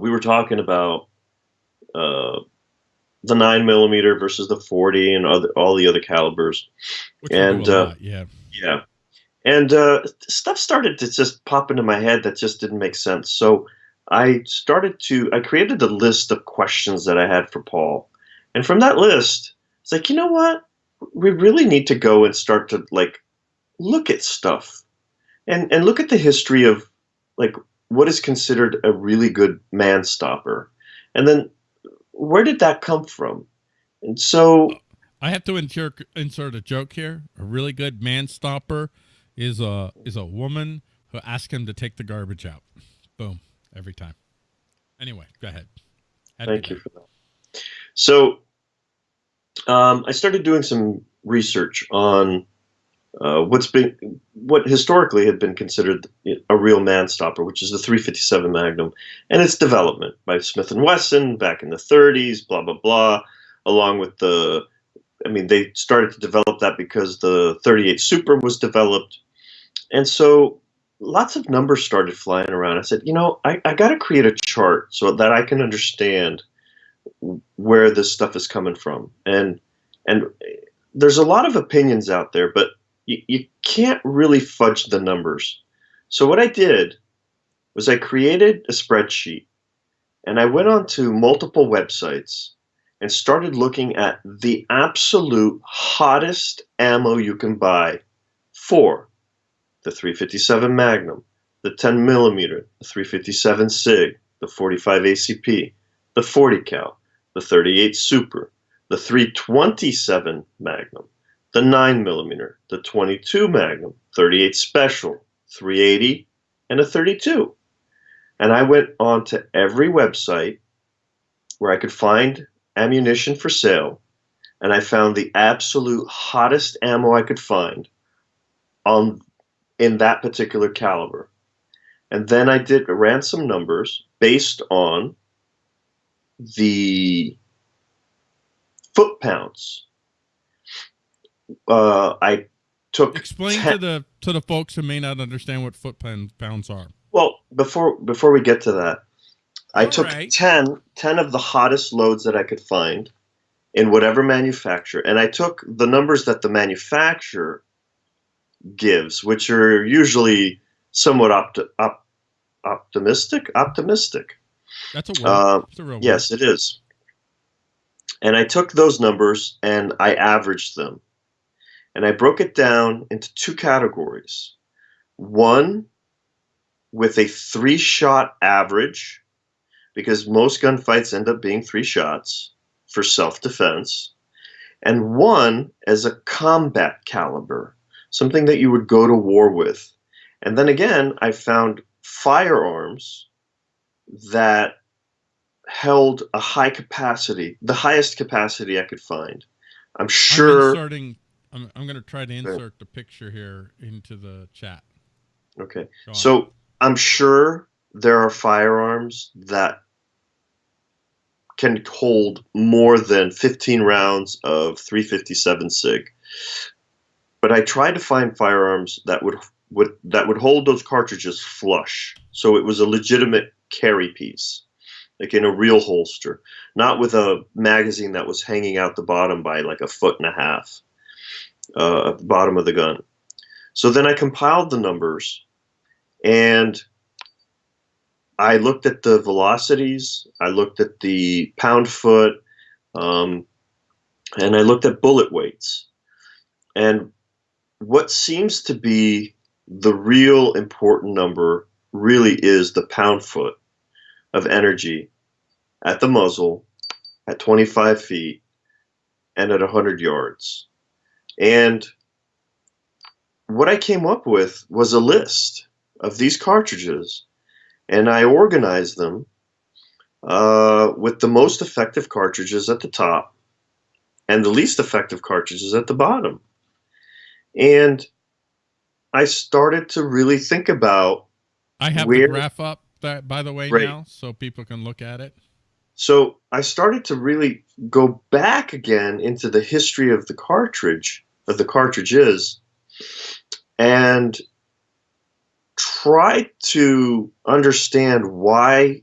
we were talking about uh, the nine millimeter versus the forty and other, all the other calibers, Which and we do a uh, lot, yeah. yeah, and uh, stuff started to just pop into my head that just didn't make sense. So I started to I created a list of questions that I had for Paul, and from that list, it's like you know what? We really need to go and start to like look at stuff. And and look at the history of like what is considered a really good man stopper and then where did that come from and so I have to insert insert a joke here. A really good man stopper is a is a woman who asks him to take the garbage out. Boom, every time. Anyway, go ahead. Had thank you for that so um, i started doing some research on uh, what's been what historically had been considered a real man stopper which is the 357 magnum and its development by smith and wesson back in the 30s blah blah blah along with the i mean they started to develop that because the 38 super was developed. And so lots of numbers started flying around. I said you know i, I got to create a chart so that i can understand where this stuff is coming from. And and there's a lot of opinions out there but you, you can't really fudge the numbers. So what i did was i created a spreadsheet and i went on to multiple websites and started looking at the absolute hottest ammo you can buy for the 357 magnum the 10 millimeter the 357 sig the 45 acp the 40 cal, the 38 Super, the 327 Magnum, the 9 millimeter, the 22 Magnum, 38 Special, 380, and a 32. And I went on to every website where I could find ammunition for sale, and I found the absolute hottest ammo I could find on in that particular caliber. And then I did ran some numbers based on the foot pounds. Uh, I took Explain 10 to the to the folks who may not understand what foot pound, pounds are. Well, before before we get to that, I All took right. 10, 10 of the hottest loads that I could find in whatever manufacturer, and I took the numbers that the manufacturer gives, which are usually somewhat opt- op- optimistic. Optimistic. That's a word. Uh, It's a real word. Yes, it is. And I took those numbers and I averaged them. And I broke it down into two categories. One with a three shot average, because most gunfights end up being three shots for self defense, and one as a combat caliber, something that you would go to war with. And then again, I found firearms that held a high capacity, the highest capacity I could find. I'm sure. inserting. I'm, I'm going to try to insert the picture here into the chat. Okay. So I'm sure there are firearms that can hold more than 15 rounds of 357 SIG. But I tried to find firearms that would would that would hold those cartridges flush. So it was a legitimate carry piece, like in a real holster, not with a magazine that was hanging out the bottom by like a foot and a half uh, at the bottom of the gun. So then I compiled the numbers and I looked at the velocities, I looked at the pound foot, um, and I looked at bullet weights. And what seems to be the real important number really is the pound foot of energy at the muzzle at 25 feet and at 100 yards. And what I came up with was a list of these cartridges, and I organized them uh, with the most effective cartridges at the top and the least effective cartridges at the bottom. And I started to really think about I have where- the graph up. That by the way Right. now, so people can look at it. So I started to really go back again into the history of the cartridge, of the cartridges, and try to understand why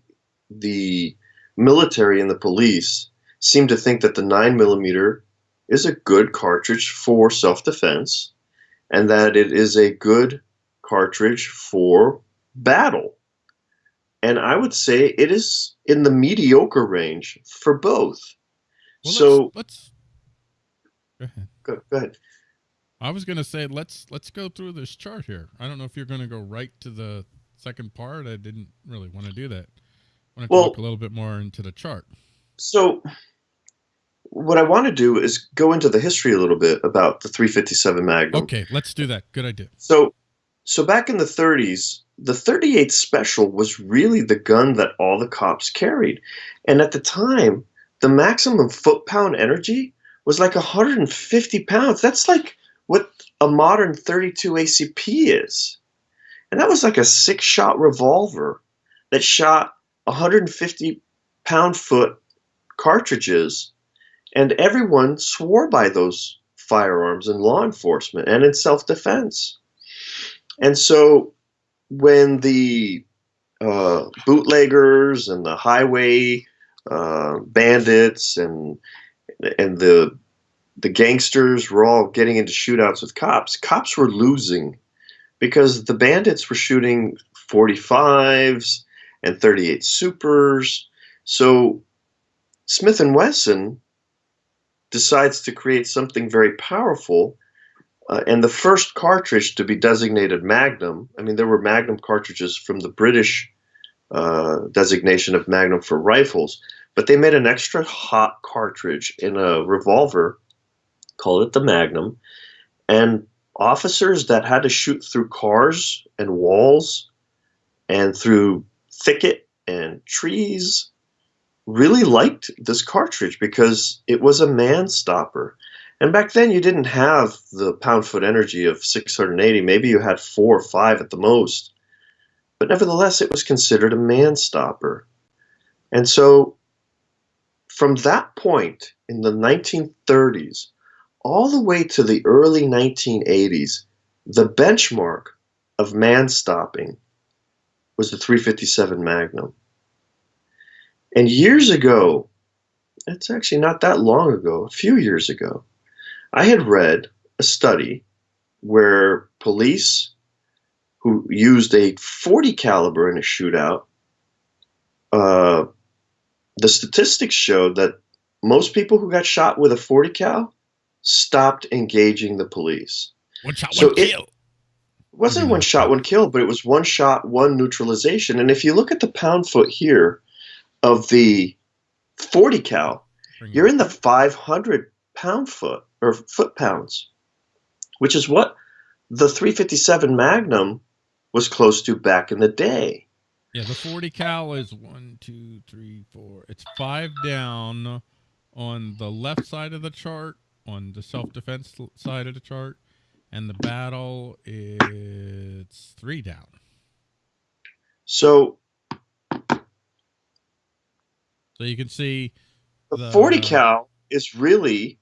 the military and the police seem to think that the 9 millimeter is a good cartridge for self-defense and that it is a good cartridge for battle. And I would say it is in the mediocre range for both. Well, so let's, let's go ahead. Go, go ahead. I was gonna say let's let's go through this chart here. I don't know if you're gonna go right to the second part. I didn't really want to do that. I want to Well- talk a little bit more into the chart. So, what I want to do is go into the history a little bit about the 357 Magnum. Okay, let's do that. Good idea. So, so back in the 30s, the 38 Special was really the gun that all the cops carried, and at the time, the maximum foot-pound energy was like 150 pounds. That's like what a modern 32 ACP is, and that was like a six-shot revolver that shot 150 pound foot cartridges, and everyone swore by those firearms in law enforcement and in self-defense. And so when the uh, bootleggers and the highway uh, bandits and and the the gangsters were all getting into shootouts with cops, cops were losing because the bandits were shooting 45s and 38 supers. So Smith and Wesson decides to create something very powerful uh, and the first cartridge to be designated Magnum, I mean, there were Magnum cartridges from the British uh, designation of Magnum for rifles, but they made an extra hot cartridge in a revolver, called it the Magnum, and officers that had to shoot through cars and walls and through thicket and trees really liked this cartridge because it was a man stopper. And back then, you didn't have the pound foot energy of 680. Maybe you had four or five at the most. But nevertheless, it was considered a man stopper. And so, from that point in the 1930s, all the way to the early 1980s, the benchmark of man stopping was the 357 Magnum. And years ago, it's actually not that long ago, a few years ago, I had read a study where police who used a 40 caliber in a shootout, uh, the statistics showed that most people who got shot with a 40 cal stopped engaging the police. One shot, So one it- kill. Wasn't mm-hmm. one shot, one kill, but it was one shot, one neutralization. And if you look at the pound foot here of the 40 cal, you're in the 500 pound foot or foot pounds, which is what the 357 Magnum was close to back in the day. Yeah, the 40 cal is one, two, three, four. It's five down on the left side of the chart, on the self defense side of the chart, and the battle it's three down. So So you can see the The- 40 cal is really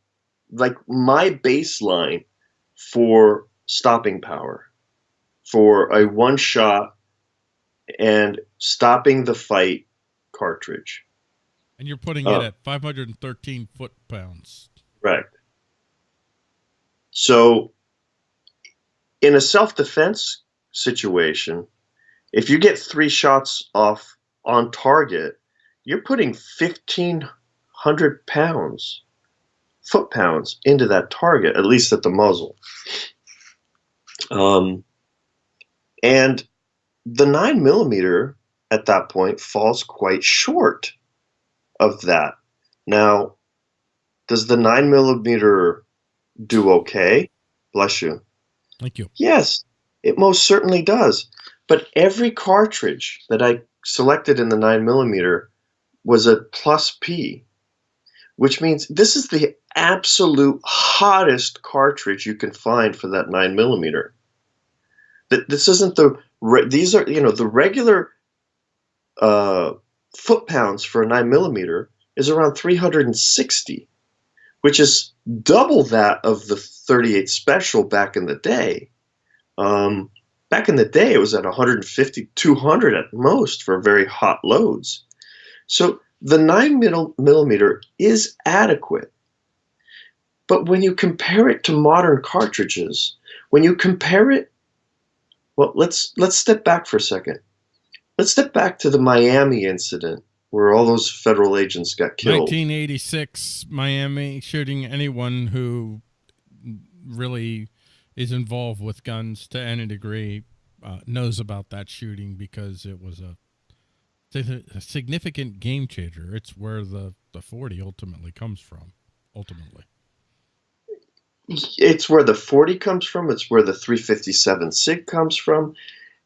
like my baseline for stopping power, for a one shot and stopping the fight cartridge. and you're putting Uh. it at 513 foot pounds. Correct. So, in a self defense situation, if you get three shots off on target, you're putting 1,500 pounds, foot pounds, into that target, at least at the muzzle. Um, and the 9 millimeter at that point falls quite short of that. Now, does the 9 millimeter do okay? Bless you. Thank you. Yes, it most certainly does. But every cartridge that I selected in the 9 millimeter was a plus P, which means this is the absolute hottest cartridge you can find for that 9 millimeter. That this isn't the these are you know the regular uh, foot pounds for a 9 millimeter is around 360, which is double that of the 38 special back in the day. Um, back in the day, it was at 150, 200 at most for very hot loads. So the 9 millimeter is adequate. But when you compare it to modern cartridges, when you compare it, well, let's let's step back for a second. Let's step back to the Miami incident where all those federal agents got killed. 1986 Miami shooting anyone who really is involved with guns to any degree uh, knows about that shooting because it was a, a significant game changer. It's where the, the 40 ultimately comes from, ultimately. It's where the 40 comes from. It's where the 357 SIG comes from.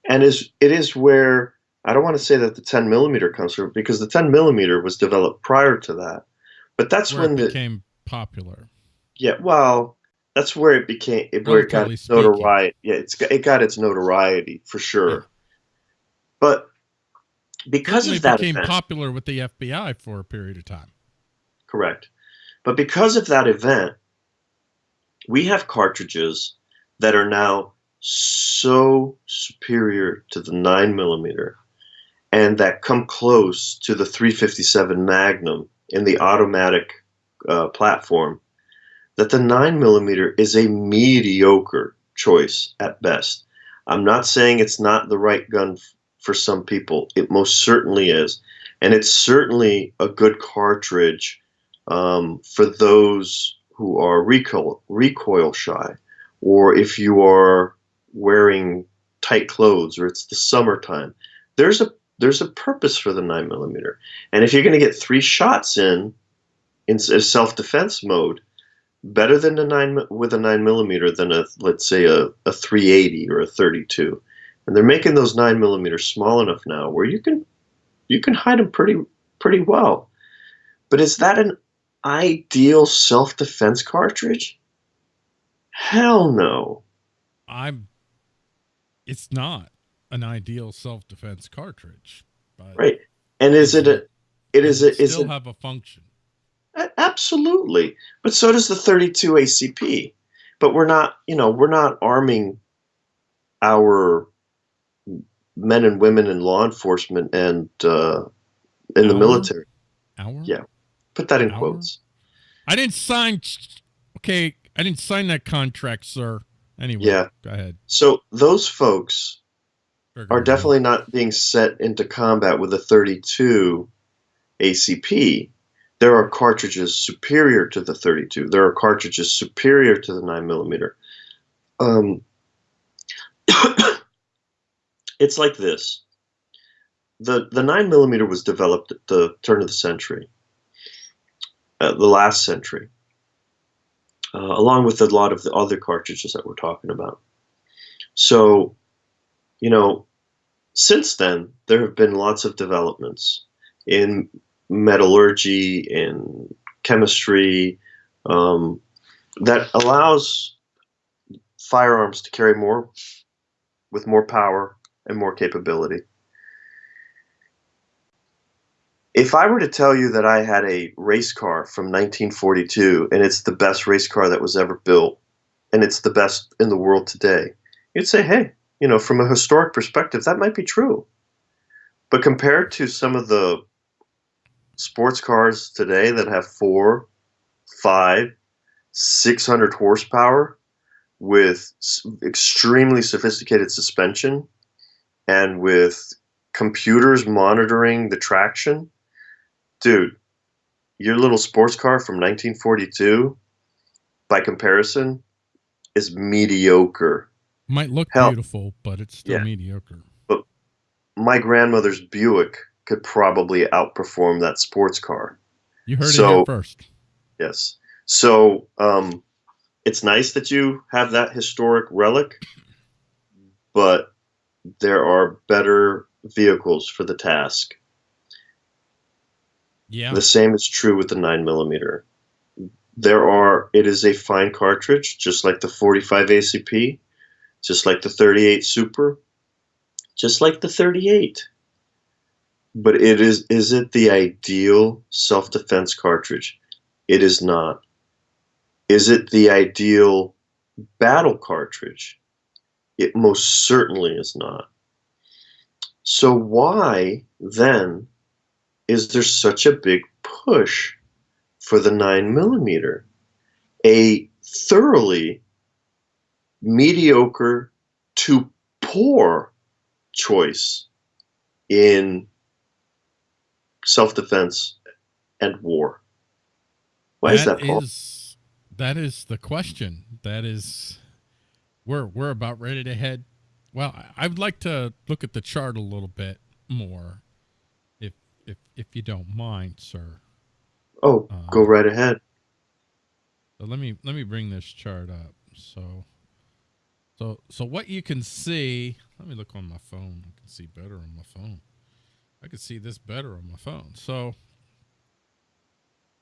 And is it is where, I don't want to say that the 10 millimeter comes from because the 10 millimeter was developed prior to that. But that's where when it the, became popular. Yeah, well, that's where it became it, where it got its notoriety. Yeah, it's it got its notoriety for sure. Yeah. But because Certainly of that, became event, popular with the FBI for a period of time. Correct, but because of that event, we have cartridges that are now so superior to the nine millimeter, and that come close to the 357 Magnum in the automatic uh, platform that the 9mm is a mediocre choice at best. I'm not saying it's not the right gun for some people. It most certainly is. And it's certainly a good cartridge um, for those who are recoil, recoil shy, or if you are wearing tight clothes or it's the summertime. There's a there's a purpose for the 9mm. And if you're going to get three shots in in self-defense mode, better than a nine with a nine millimeter than a let's say a, a 380 or a 32 and they're making those nine millimeters small enough now where you can you can hide them pretty pretty well. But is that an ideal self-defense cartridge? Hell no. I'm it's not an ideal self-defense cartridge right and is it a it is a is still it have a function Absolutely. But so does the 32 ACP. But we're not, you know, we're not arming our men and women in law enforcement and uh, in the military. Our? Yeah. Put that in Our? quotes. I didn't sign. Okay. I didn't sign that contract, sir. Anyway, yeah. Go ahead. So those folks are definitely not being set into combat with a 32 ACP there are cartridges superior to the 32. There are cartridges superior to the 9 millimeter. Um, it's like this. The, the 9 millimeter was developed at the turn of the century, uh, the last century, uh, along with a lot of the other cartridges that we're talking about. So, you know, since then, there have been lots of developments in metallurgy in chemistry um, that allows firearms to carry more with more power and more capability. If I were to tell you that I had a race car from 1942 and it's the best race car that was ever built and it's the best in the world today, you'd say, hey, you know, from a historic perspective, that might be true. But compared to some of the sports cars today that have four, five, 600 horsepower with extremely sophisticated suspension and with computers monitoring the traction. Dude, your little sports car from 1942, by comparison, is mediocre. Might look Hell, beautiful, but it's still yeah. mediocre. But my grandmother's Buick could probably outperform that sports car. You heard so, it here first. Yes. So um, it's nice that you have that historic relic, but there are better vehicles for the task. Yeah. The same is true with the 9 millimeter. There are, it is a fine cartridge, just like the 45 ACP, just like the 38 Super, just like the 38 but it is is it the ideal self-defense cartridge? It is not. Is it the ideal battle cartridge? It most certainly is not. So why then is there such a big push for the 9 millimeter? A thoroughly mediocre to poor choice in self defense and war. Why is that, Paul? is- that is the question. That is we're we're about ready to head. Well, I- would like to look at the chart a little bit more, if if if you don't mind, sir. oh, uh, go right ahead. So let me let me bring this chart up. So so so what you can see, let me look on my phone. I can see better on my phone. I can see this better on my phone. So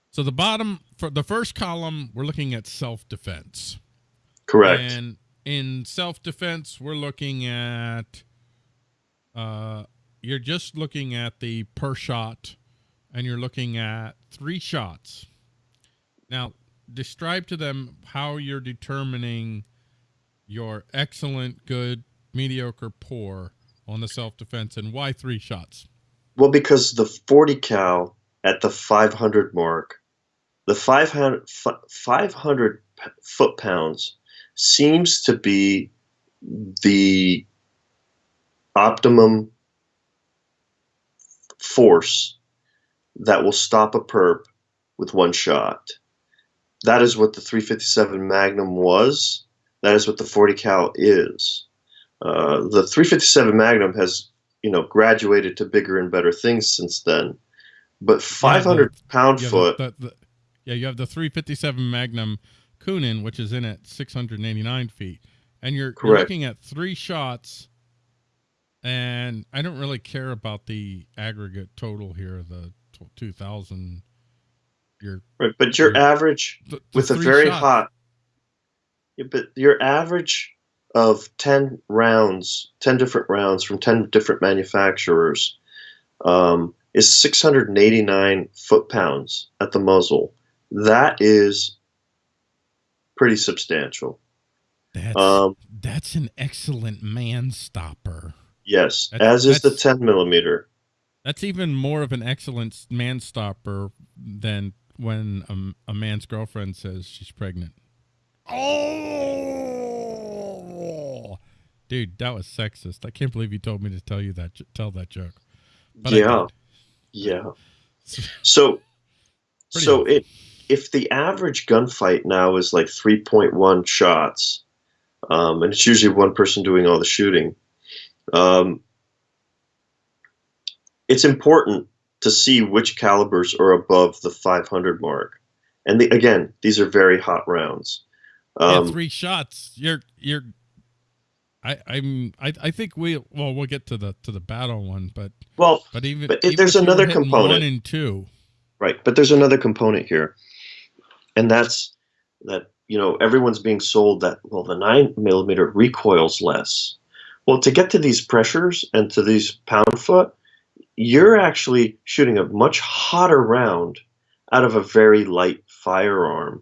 so the bottom for the first column, we're looking at self-defense. Correct. And in self-defense, we're looking at uh you're just looking at the per shot and you're looking at three shots. Now, describe to them how you're determining your excellent, good, mediocre, poor on the self-defense and why three shots. Well, because the 40 cal at the 500 mark, the 500, 500 foot pounds seems to be the optimum force that will stop a perp with one shot. That is what the 357 Magnum was. That is what the 40 cal is. Uh, the 357 Magnum has you know graduated to bigger and better things since then but 500 pound You have foot the, the, the- yeah, you have the 357 Magnum Coonan, which is in at 689 feet, and you're, you're looking at three shots. And I don't really care about the aggregate total here, the 2,000. Your right, but your Your- average the, the with a very shots. hot yeah, but your average of 10 rounds 10 different rounds from 10 different manufacturers um, is 689 foot pounds at the muzzle that is pretty substantial That's um, that's an excellent man stopper. yes That's- as is the 10 millimeter That's even more of an excellent man stopper than when a, a man's girlfriend says she's pregnant. Oh, dude, that was sexist. I can't believe you told me to tell you that tell that joke. But yeah yeah So, so it, if the average gunfight now is like 3.1 shots, um, and it's usually one person doing all the shooting, um, it's important to see which calibers are above the 500 mark. And the, again, these are very hot rounds. Yeah, Um, three shots. You're you're. I I'm I, I think we well we'll get to the to the battle one, but well, but even But even there's another component. one and two. Right, but there's another component here, and that's that you know everyone's being sold that well the nine millimeter recoils less. Well, to get to these pressures and to these pound foot, you're actually shooting a much hotter round out of a very light firearm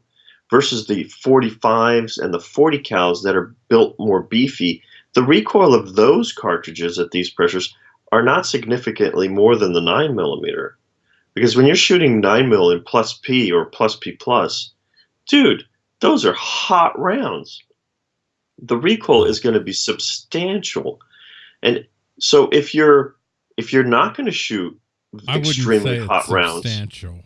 versus the 45s and the 40 cals that are built more beefy. The recoil of those cartridges at these pressures are not significantly more than the 9 millimeter. Because when you're shooting 9 mil in plus P or plus P plus, dude, those are hot rounds. The recoil is going to be substantial. And so if you're if you're not going to shoot extremely say hot it's rounds, substantial.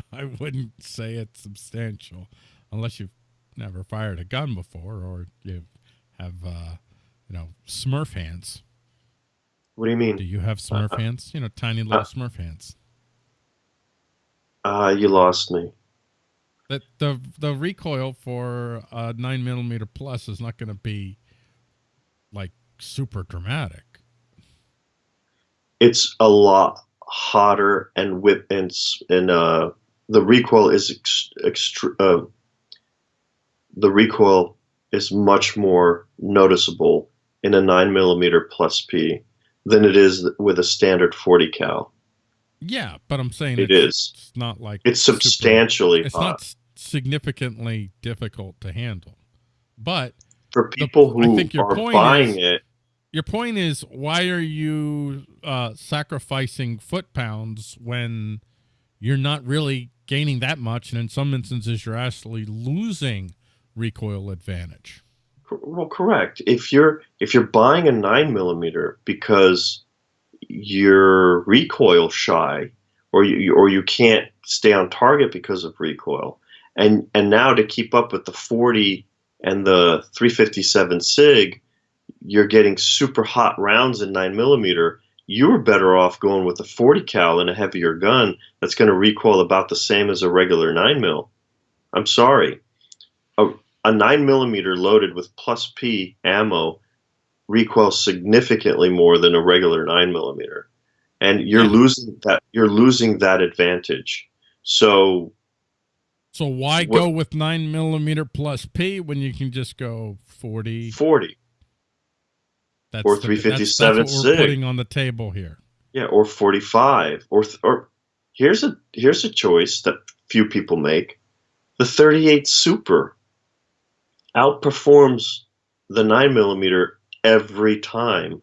I wouldn't say it's substantial unless you've never fired a gun before or you have uh, you know Smurf hands. what do you mean? Do you have Smurf hands? You know, tiny little Smurf hands. Ah, you lost me. That the the recoil for a nine millimeter plus is not going to be like super dramatic. It's a lot hotter and whip and and uh, the recoil is ex- extr uh, the recoil is much more noticeable in a nine millimeter plus P than it is with a standard forty cal. Yeah, but I'm saying It it's, is. It's not like It's super- substantially it's hot not significantly difficult to handle. But for people I who think your are point buying is- it. your point is why are you uh, sacrificing foot pounds when you're not really gaining that much, and in some instances you're actually losing recoil advantage. Well, correct. If you're if you're buying a nine millimeter because you're recoil shy, or you or you can't stay on target because of recoil, and and now to keep up with the 40 and the 357 sig, you're getting super hot rounds in nine millimeter. You're better off going with a 40 cal and a heavier gun that's going to recoil about the same as a regular nine mil. I'm sorry, a, a nine millimeter loaded with plus P ammo recoils significantly more than a regular nine millimeter, and you're Yeah. losing that. You're losing that advantage. So So why What- go with nine millimeter plus P when you can just go 40? 40, That's or the- 357 That's, that's what we're putting on the table here. yeah, or 45, or th- or here's a here's a choice that few people make. The 38 Super outperforms the nine millimeter every time.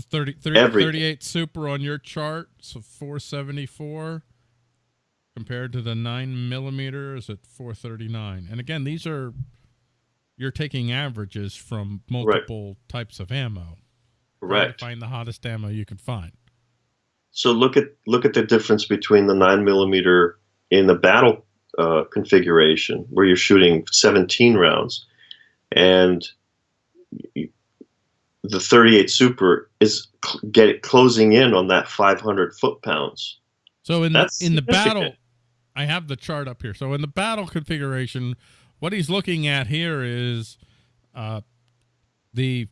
30, 30 Everything. 38 super on your chart, so 474 compared to the 9 millimeters at 439. And again, these are you're taking averages from multiple types of ammo. Correct. to find the hottest ammo you can find. So look at look at the difference between the nine millimeter in the battle uh, configuration, where you're shooting 17 rounds, and the 38 Super is cl- get closing in on that 500 foot pounds. So in the That's in the battle. I have the chart up here. So in the battle configuration, what he's looking at here is uh, the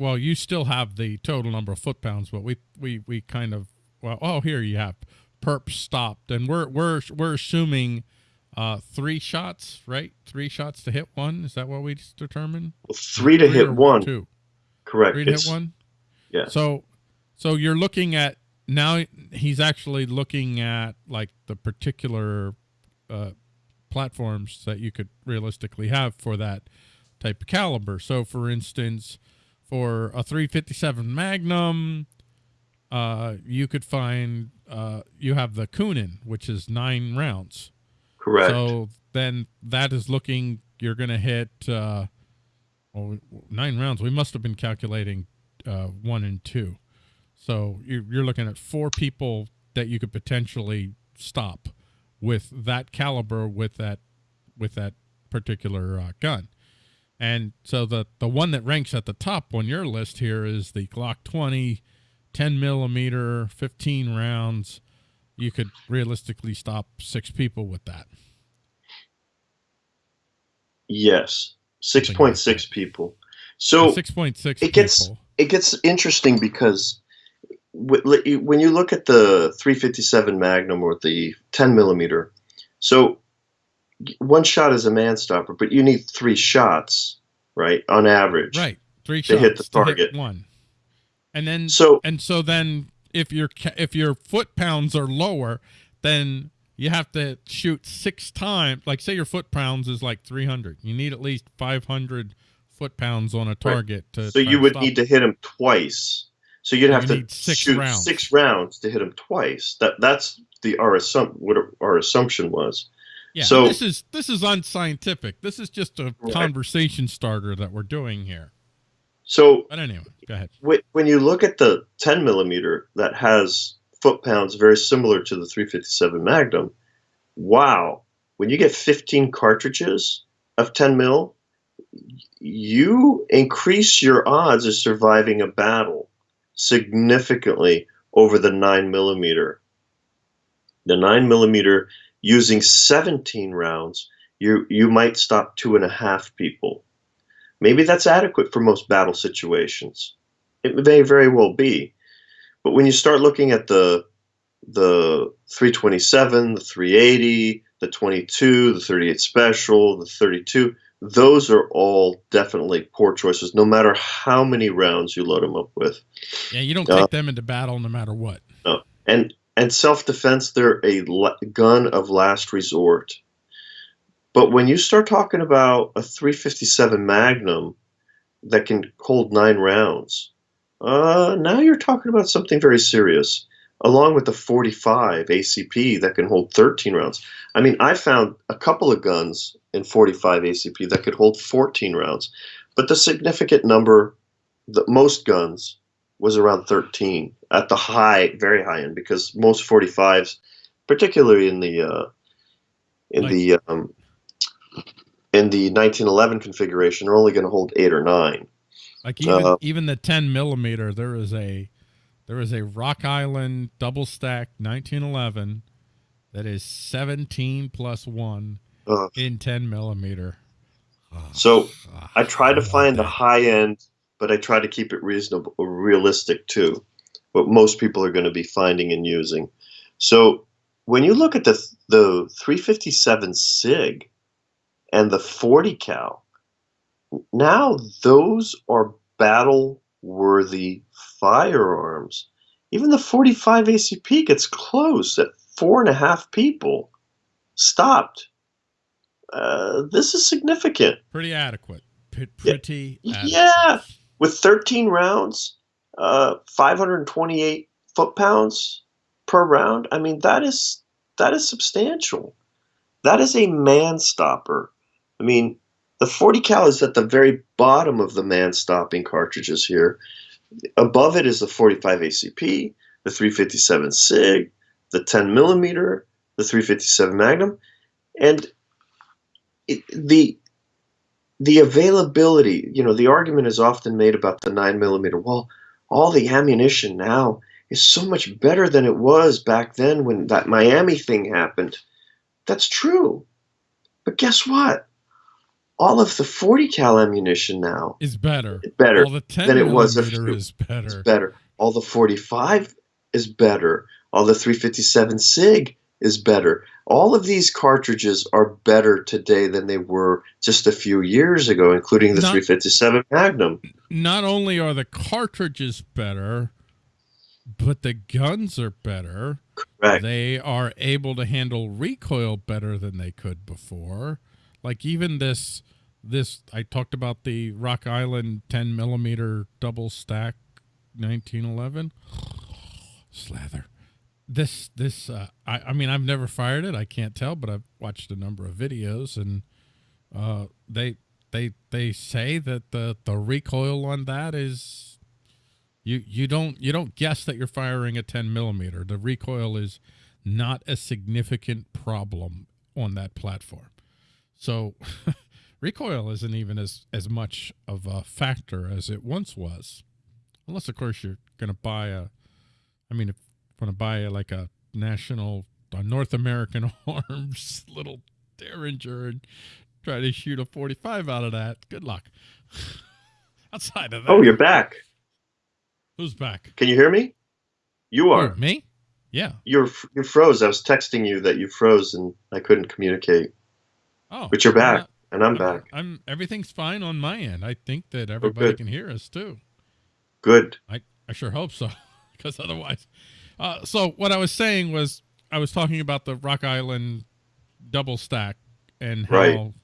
well, you still have the total number of foot pounds, but we we we kind of well, oh here you have perp stopped, and we're we're we're assuming uh three shots, right? Three shots to hit one. Is that what we determined? Three to hit one, Two. correct? Three to hit one. Yeah. So, so you're looking at now. He's actually looking at like the particular uh, platforms that you could realistically have for that type of caliber. So, for instance, for a 357 Magnum, uh, you could find uh, you have the Coonan, which is nine rounds. correct. So then that is looking. You're going to hit uh, well, nine rounds. We must have been calculating uh, one and two. So you're, you're looking at four people that you could potentially stop with that caliber with that with that particular uh, gun. And so the the one that ranks at the top on your list here is the Glock 20, 10 millimeter, 15 rounds. You could realistically stop six people with that. yes, six Something point like six people. So six point six. it gets- people. it gets interesting because when you look at the 357 Magnum or the 10 millimeter, so one shot is a man stopper, but you need three shots, right, on average. right three to shots hit the to hit target. one, and then So and so then if your if your foot pounds are lower, then you have to shoot six times. Like say your foot pounds is like three hundred, you need at least five hundred foot pounds on a target to. so you would need to hit him twice. So you'd have you to six shoot rounds. six rounds to hit him twice. That that's the our assump what our assumption was. Yeah, So- this is this is unscientific. This is just a Right. conversation starter that we're doing here. So But anyway, go ahead. When you look at the 10 millimeter that has foot pounds very similar to the 357 Magnum, wow! When you get 15 cartridges of 10 mil, you increase your odds of surviving a battle significantly over the 9 millimeter. The 9 millimeter using 17 rounds, you you might stop two and a half people. Maybe that's adequate for most battle situations. It may very well be. But when you start looking at the the 327, the 380, the 22, the 38 special, the 32, those are all definitely poor choices no matter how many rounds you load them up with. Yeah, you don't Uh, take them into battle no matter what. And and self-defense they're a gun of last resort. But when you start talking about a 357 Magnum that can hold 9 rounds, Uh, now you're talking about something very serious, along with the 45 ACP that can hold 13 rounds. I mean, I found a couple of guns in 45 ACP that could hold 14 rounds, but the significant number, that most guns, was around 13 at the high, very high end, because most 45s, particularly in the uh, in Like- the um, in the 1911 configuration, are only going to hold eight or nine. Like even Uh, even the 10 millimeter, there is a there is a Rock Island double stack 1911 that is 17 plus one Uh, in 10 millimeter. So, ah, I try to find the high end, but I try to keep it reasonable, realistic too. What most people are going to be finding and using. So when you look at the the 357 Sig and the 40 cal, now those are battle worthy firearms. Even the 45 ACP gets close at four and a half people stopped. Uh, this is significant. pretty adequate. P- pretty Yeah. adequate. With 13 rounds, uh, 528 foot pounds per round. I mean, that is that is substantial. That is a man stopper. I mean, the 40 cal is at the very bottom of the man stopping cartridges here. Above it is the 45 ACP, the 357 Sig, the 10 millimeter, the 357 Magnum, and it, the the availability, you know, the argument is often made about the 9 millimeter. Well, all the ammunition now is so much better than it was back then when that Miami thing happened. That's true. But guess what? All of the 40 cal ammunition now Is better. better. All the 10 than it was a few- is better. It's better. All the 45 is better. All the 357 SIG is better. All of these cartridges are better today than they were just a few years ago, including the Not- 357 Magnum. Not only are the cartridges better, but the guns are better. Correct. They are able to handle recoil better than they could before. Like even this, this I talked about the Rock Island 10 millimeter double stack 1911 slather. This this uh, I I mean I've never fired it. I can't tell, but I've watched a number of videos and uh, they they they say that the the recoil on that is you you don't you don't guess that you're firing a 10 millimeter. The recoil is not a significant problem on that platform. So recoil isn't even as as much of a factor as it once was, unless of course you're going to buy a. I mean, if want to buy like a national a North American Arms little Derringer and try to shoot a 45 out of that, good luck. Outside of that, Oh, you're back. who's back? Can you hear me? You Who, are. me? Yeah. You're you froze. I was texting you that you froze and I couldn't communicate. Oh, But you're back, and I'm I'm- back. I'm everything's fine on my end. I think that oh, everybody good. can hear us too. Good. I, I sure hope so, because otherwise. Uh, so what I was saying was I was talking about the Rock Island double stack and how Right.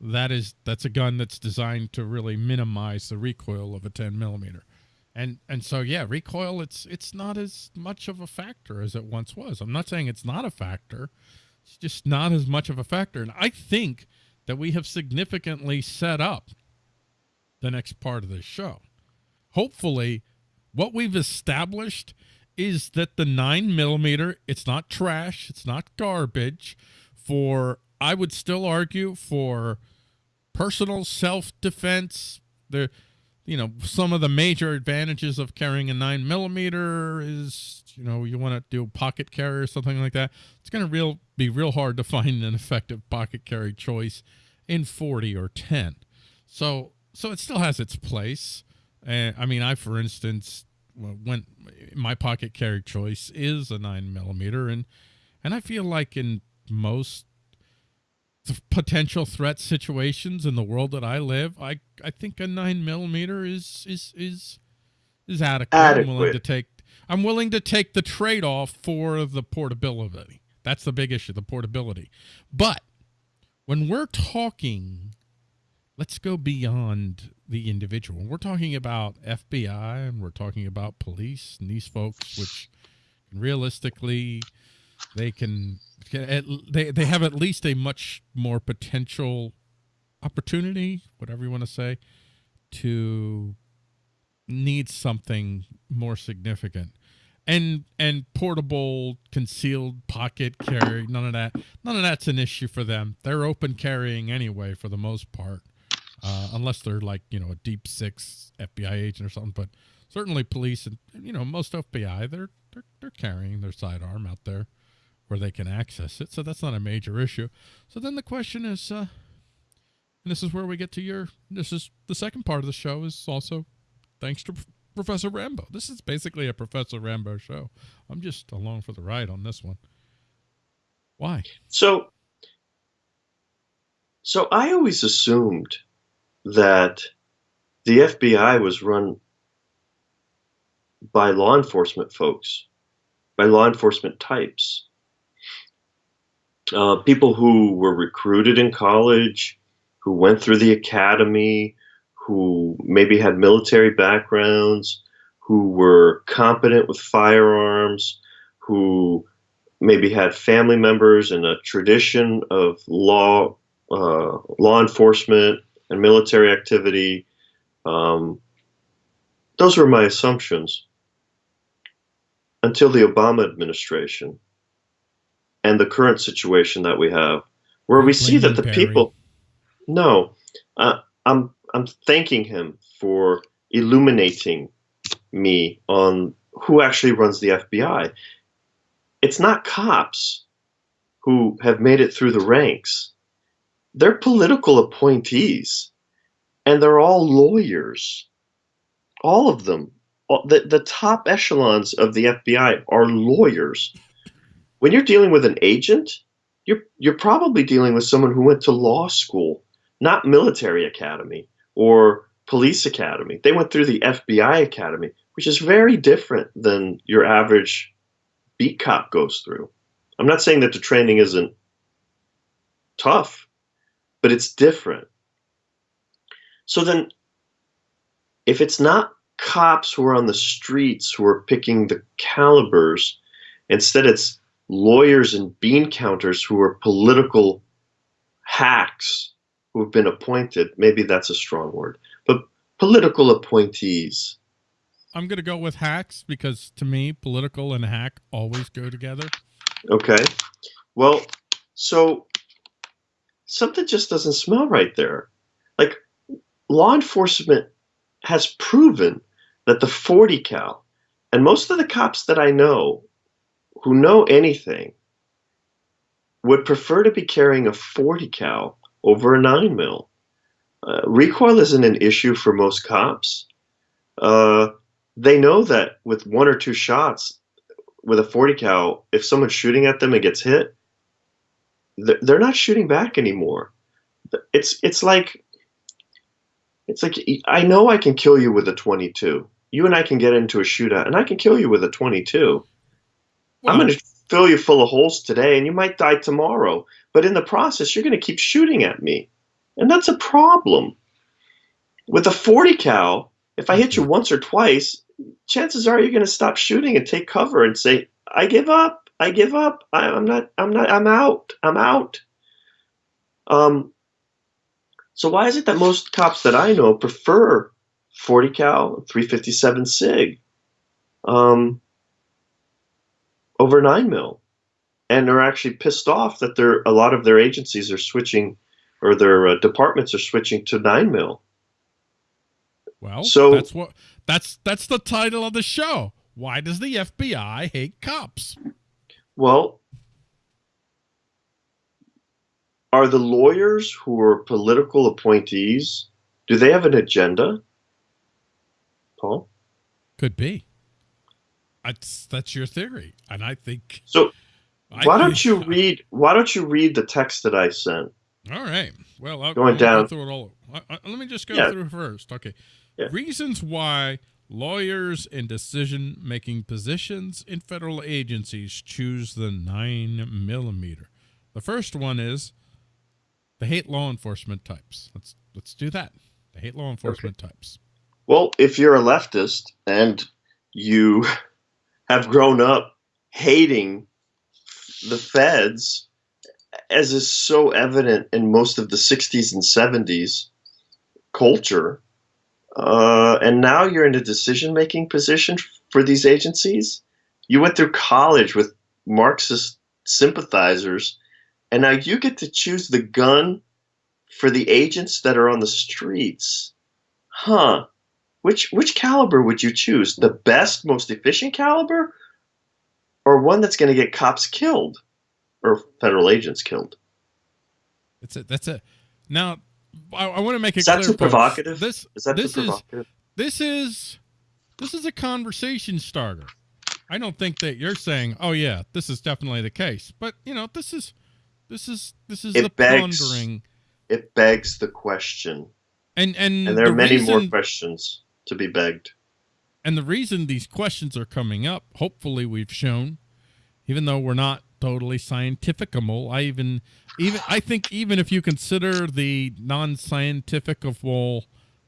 that is that's a gun that's designed to really minimize the recoil of a 10 millimeter. And and so yeah, recoil it's it's not as much of a factor as it once was. I'm not saying it's not a factor. It's just not as much of a factor. And I think that we have significantly set up the next part of this show. Hopefully, what we've established is that the nine millimeter, it's not trash, it's not garbage. For I would still argue for personal self defense. The you know some of the major advantages of carrying a nine millimeter is you know you want to do pocket carry or something like that. It's going to real be real hard to find an effective pocket carry choice in 40 or 10. So so it still has its place. And I mean, I for instance when my pocket carry choice is a nine millimeter, and and I feel like in most potential threat situations in the world that I live, I I think a nine millimeter is is is is adequate. adequate. I'm willing to take I'm willing to take the trade off for the portability. That's the big issue, the portability. But when we're talking let's go beyond the individual. We're talking about FBI and we're talking about police and these folks, which realistically they can, they they have at least a much more potential opportunity, whatever you want to say, to need something more significant. And and portable concealed pocket carry none of that none of that's an issue for them. They're open carrying anyway for the most part uh, unless they're like you know a deep six fbi agent or something but certainly police and you know most fbi they're they're, they're carrying their sidearm out there where they can access it so that's not a major issue so then the question is uh and this is where we get to your this is the second part of the show is also thanks to Professor Rambo. This is basically a Professor Rambo show. I'm just along for the ride on this one. Why? So, so I always assumed that the FBI was run by law enforcement folks, by law enforcement types, uh, people who were recruited in college, who went through the academy, who maybe had military backgrounds, who were competent with firearms, who maybe had family members in a tradition of law, uh, law enforcement and military activity. Um, those were my assumptions until the Obama administration and the current situation that we have, where we see that the people. No, uh, I'm I'm thanking him for illuminating me on who actually runs the FBI. It's not cops who have made it through the ranks. They're political appointees, and they're all lawyers. All of them. The, the top echelons of the FBI are lawyers. When you're dealing with an agent, you're, you're probably dealing with someone who went to law school, not military academy or police academy. They went through the FBI academy, which is very different than your average beat cop goes through. I'm not saying that the training isn't tough, but it's different. So then, if it's not cops who are on the streets who are picking the calibers, instead it's lawyers and bean counters who are political hacks who have been appointed. Maybe that's a strong word, but political appointees. I'm going to go with hacks because to me, political and hack always go together. Okay. Well, so something just doesn't smell right there. Like law enforcement has proven that the 40 cal, and most of the cops that I know who know anything would prefer to be carrying a 40 cal over a 9 mil. Uh, recoil isn't an issue for most cops. Uh, they know that with one or two shots with a 40 cal, if someone's shooting at them and gets hit, they're not shooting back anymore. It's it's like it's like I know I can kill you with a 22. You and I can get into a shootout, and I can kill you with a 22. Well, I'm going to fill you full of holes today, and you might die tomorrow. But in the process, you're going to keep shooting at me. And that's a problem. With a 40 cal, if I hit you mm-hmm. once or twice, chances are you're going to stop shooting and take cover and say, I give up. I give up. I, am not, I'm not, I'm out. I'm out. Um, so why is it that most cops that I know prefer 40 cal, 357 SIG um, over 9 mil? and are actually pissed off that there a lot of their agencies are switching or their uh, departments are switching to nine mil. Well, so that's what that's that's the title of the show. Why does the FBI hate cops? Well, are the lawyers who are political appointees do they have an agenda? Paul, could be. That's that's your theory, and I think so. Why don't you read? Why don't you read the text that I sent? All right. Well, I'll, going I'll down go through it all. let me just go yeah. through first. Okay. Yeah. Reasons why lawyers in decision-making positions in federal agencies choose the nine millimeter. The first one is they hate law enforcement types. Let's let's do that. I hate law enforcement types. Well, if you're a leftist and you have grown up hating the feds, as is so evident in most of the 60s and 70s culture, uh, and now you're in a decision making position for these agencies. You went through college with Marxist sympathizers, and now you get to choose the gun for the agents that are on the streets. Huh. Which which caliber would you choose? The best, most efficient caliber? Or one that's gonna get cops killed? Or federal agents killed? That's it. That's it. Now I, I want to make it Is that clear. too provocative? This Is that this is provocative? this is this is a conversation starter. I don't think that you're saying, "Oh yeah, this is definitely the case," but you know, this is this is this is It the begs- pondering, It begs the question. and and And there the are many more questions to be begged. And the reason these questions are coming up, hopefully we've shown, even though we're not totally scientificable, I even even I think even if you consider the non-scientificable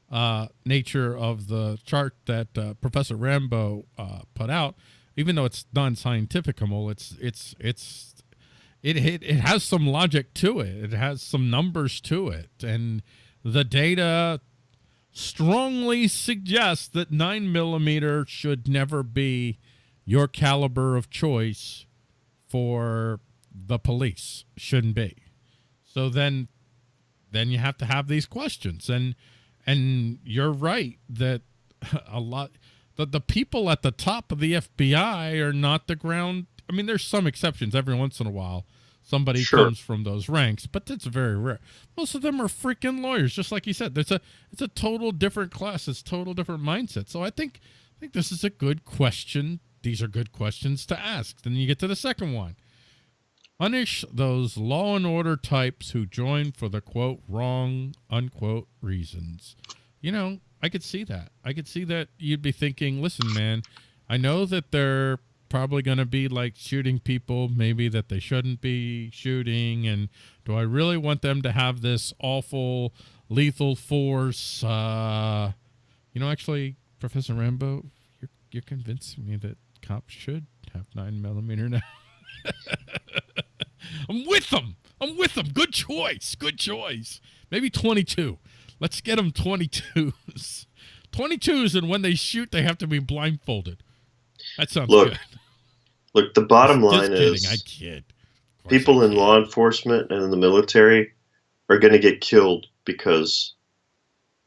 uh, nature of the chart that uh, Professor Rambo uh, put out, even though it's non-scientificable, it's it's it's it, it it has some logic to it. It has some numbers to it, and the data strongly suggests that nine millimeter should never be your caliber of choice for the police. Shouldn't be. So then, then you have to have these questions, and and you're right that a lot that the people at the top of the FBI are not the ground. I mean, there's some exceptions every once in a while. Somebody Sure. comes from those ranks, but that's very rare. Most of them are freaking lawyers, just like you said. There's a it's a total different class. It's total different mindset. So I think I think this is a good question. These are good questions to ask. Then you get to the second one. Punish those law and order types who join for the quote wrong unquote reasons. You know, I could see that. I could see that you'd be thinking, listen, man, I know that they're probably going to be like shooting people maybe that they shouldn't be shooting and do I really want them to have this awful lethal force uh you know actually Professor Rambo you're you're convincing me that cops should have 9 millimeter now I'm with them. I'm with them. Good choice. Good choice. Maybe 22. Let's get them 22s. 22s, and when they shoot, they have to be blindfolded. That sounds Look, good. Look, the bottom line kidding. is I kid. People I in law enforcement and in the military are going to get killed because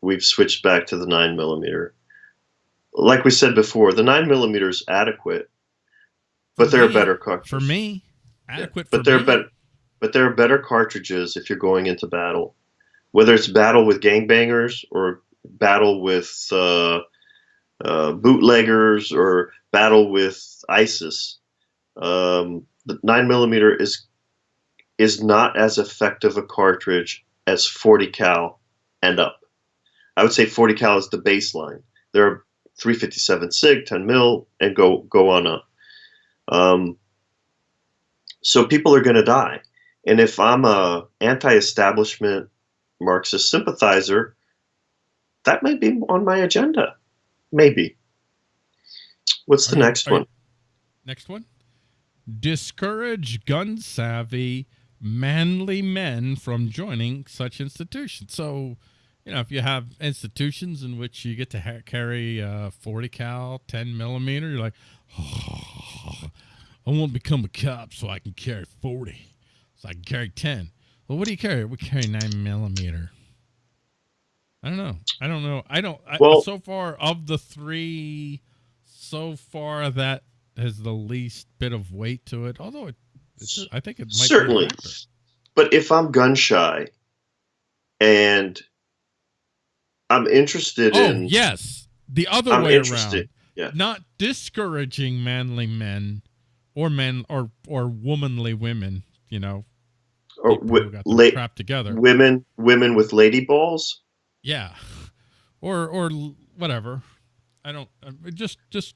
we've switched back to the nine millimeter. Like we said before, the nine millimeter is adequate, but For there are better cartridges. For me, adequate but for there are me. better, but there are better cartridges if you're going into battle, whether it's battle with gangbangers or battle with uh, uh, bootleggers or battle with ISIS. Um, the nine millimeter is is not as effective a cartridge as 40 cal and up. I would say 40 cal is the baseline. There are 357 sig, 10 mil, and go go on up. Um, so people are going to die, and if I'm a anti-establishment Marxist sympathizer, that might be on my agenda. Maybe. What's the you- next you- one? Next one. Discourage gun savvy, manly men from joining such institutions. So, you know, if you have institutions in which you get to ha- carry uh, 40 cal, 10 millimeter, you're like, oh, I want to become a cop so I can carry 40, so I can carry 10. Well, what do you carry? We carry 9 millimeter. I don't know. I don't know. I don't. I, Well- so far of the three, so far that has the least bit of weight to it. Although it, it's, I think it might Certainly. But if I'm gun shy and I'm interested oh in yes, the other I'm way interested. around. Yeah. Not discouraging manly men or men or or womanly women. You know, or wi- got la- crap together. women women with lady balls. Yeah, or or whatever. I don't uh, just just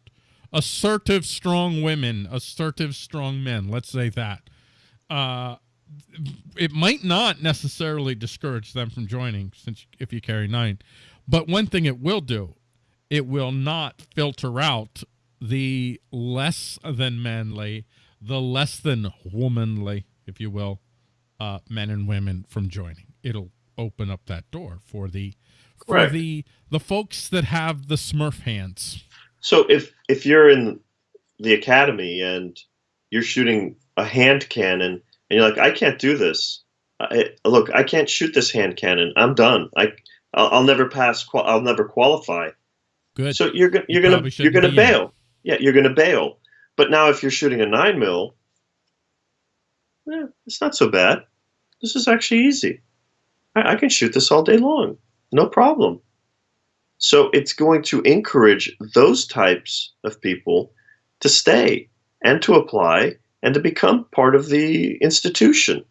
assertive, strong women, assertive, strong men. Let's say that. Uh, it might not necessarily discourage them from joining since if you carry nine. But one thing it will do it will not filter out the less than manly the less than womanly if you will uh, men and women from joining. It'll open up that door for the for Correct. the the folks that have the smurf hands. So if if you're in the academy and you're shooting a hand cannon and you're like, I can't do this. I, look, I can't shoot this hand cannon. I'm done. I I'll, I'll never pass. I'll never qualify. good So you're You you're gonna you're gonna in bail. Yeah, you're gonna bail. But now if you're shooting a nine mil, eh, it's not so bad. This is actually easy. I, I can shoot this all day long, no problem. So it's going to encourage those types of people to stay and to apply and to become part of the institution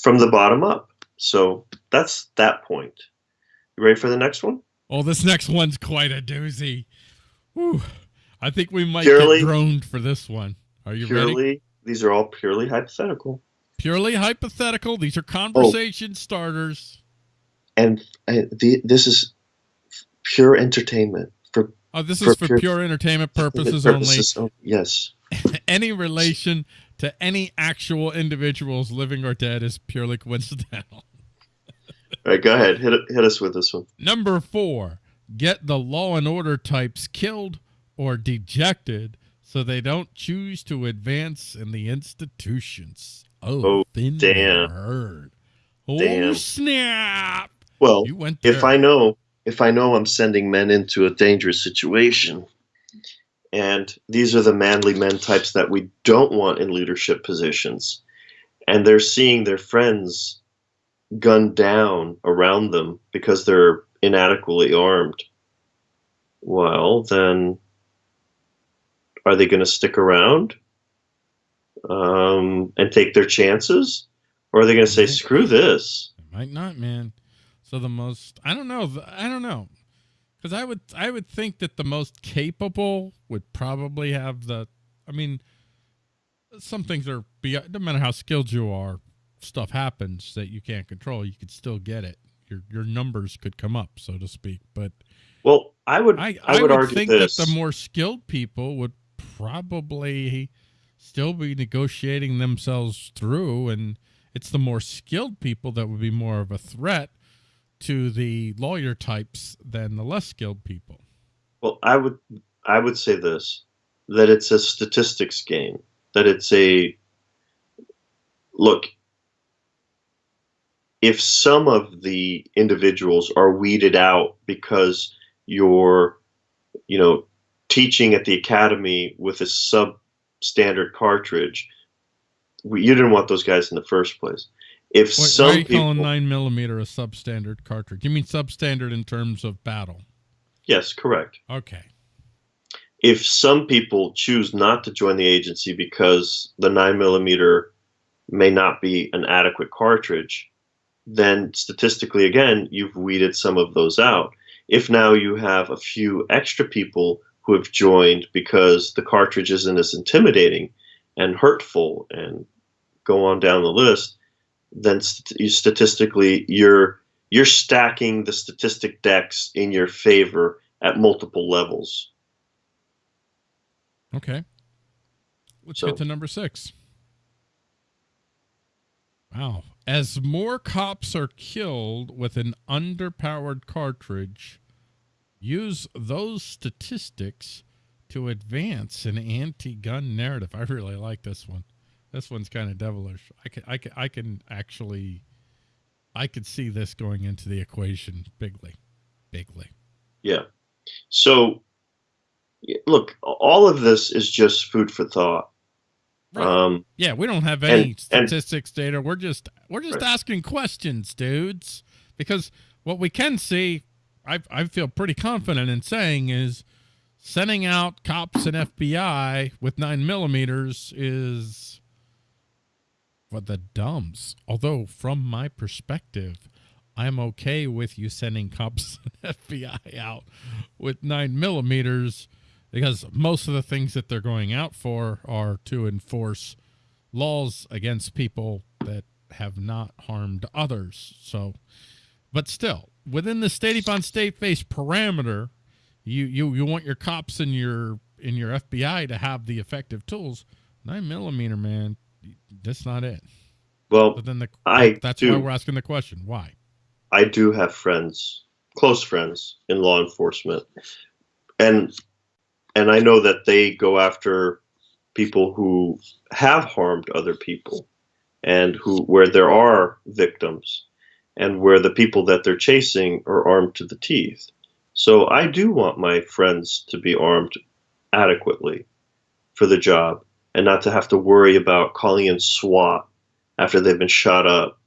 from the bottom up. So that's that point. You ready for the next one? Oh, this next one's quite a doozy. Whew. I think we might Purely- get droned for this one. Are you purely, ready? these are all purely hypothetical. Purely hypothetical. These are Oh. conversation starters. and uh, the, this is pure entertainment for Oh, this For is for pure- pure entertainment purposes, purposes only. Yes. Any relation to any actual individuals, living or dead, is purely coincidental. all right. Go ahead, hit hit us with this one. Number four, get the law and order types killed or dejected so they don't choose to advance in the institutions. Oh, Oh, thin damn. herd. Oh, Damn. snap. Well, if I know if I know I'm sending men into a dangerous situation, and these are the manly men types that we don't want in leadership positions, and they're seeing their friends gunned down around them because they're inadequately armed. Well, then, are they going to stick around um, and take their chances, or are they going to say, "Screw this"? might not, man. So the most I don't know. I don't know. Cuz I would I would think that the most capable would probably have the I mean some things are beyond, no matter how skilled you are, stuff happens that you can't control. You could still get it. Your your numbers could come up, so to speak. But Well, I would I I, I, would, would, argue think this. that the more skilled people would probably still be negotiating themselves through, and it's the more skilled people that would be more of a threat to the lawyer types than the less skilled people. well, I would I would say this that it's a statistics game. That it's a look. If some of the individuals are weeded out because you're, you know, teaching at the academy with a substandard cartridge, you didn't want those guys in the first place. If why some are you people, calling nine millimeter a substandard cartridge? You mean substandard in terms of battle? yes, correct. Okay. if some people choose not to join the agency because the 9 millimeter may not be an adequate cartridge, then statistically, again, you've weeded some of those out. If now you have a few extra people who have joined because the cartridge isn't as intimidating and hurtful and go on down the list, then st- you statistically you're you're stacking the statistic decks in your favor at multiple levels. Okay. Let's So- get to number six. Wow. As more cops are killed with an underpowered cartridge, use those statistics to advance an anti-gun narrative. I really like this one. This one's kind of devilish. I can, I can, I can actually, I could see this going into the equation bigly, bigly. Yeah. So, look, all of this is just food for thought. Right. Um, Yeah, we don't have any And- and- statistics data. We're just we're just Right. asking questions, dudes. Because what we can see, I I feel pretty confident in saying is sending out cops and FBI with nine millimeters is for the dumbs. Although from my perspective, I'm okay with you sending cops and FBI out with nine millimeters because most of the things that they're going out for are to enforce laws against people that have not harmed others. So, but still, within the state upon state face parameter, you you you want your cops and your in your FBI to have the effective tools. Nine millimeter, man, that's not it. Well, But then the I that's do. why we're asking the question: Why? I do have friends, close friends in law enforcement, and and I know that they go after people who have harmed other people, and who where there are victims, and where the people that they're chasing are armed to the teeth. So I do want my friends to be armed adequately for the job, and not to have to worry about calling in SWAT after they've been shot up.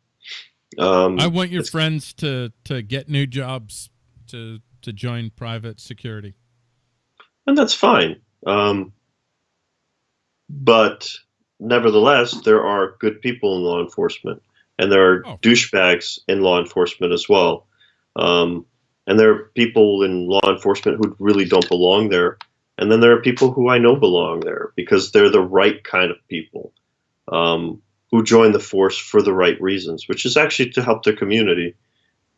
Um, I want your friends to to get new jobs to to join private security. and that's fine. Um, but nevertheless, there are good people in law enforcement, and there are Oh. douchebags in law enforcement as well. Um, and there are people in law enforcement who really don't belong there, and then there are people who I know belong there because they're the right kind of people um, who join the force for the right reasons, which is actually to help their community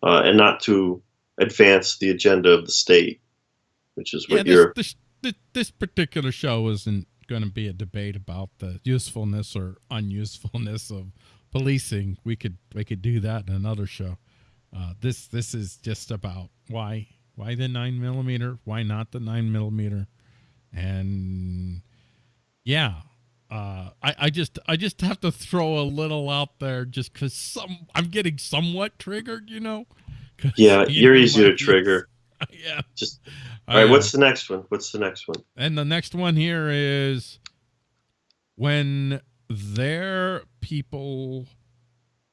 uh, and not to advance the agenda of the state, which is what this, you're. this this this particular show isn't going to be a debate about the usefulness or unusefulness of policing. We could we could do that in another show. Uh, this this is just about why why the nine millimeter, why not the nine millimeter, and yeah. Uh, I, I just I just have to throw a little out there just because some I'm getting somewhat triggered, you know. Yeah, you you're know, easy to trigger. yeah. Just all right. know. What's the next one? What's the next one? And the next one here is when their people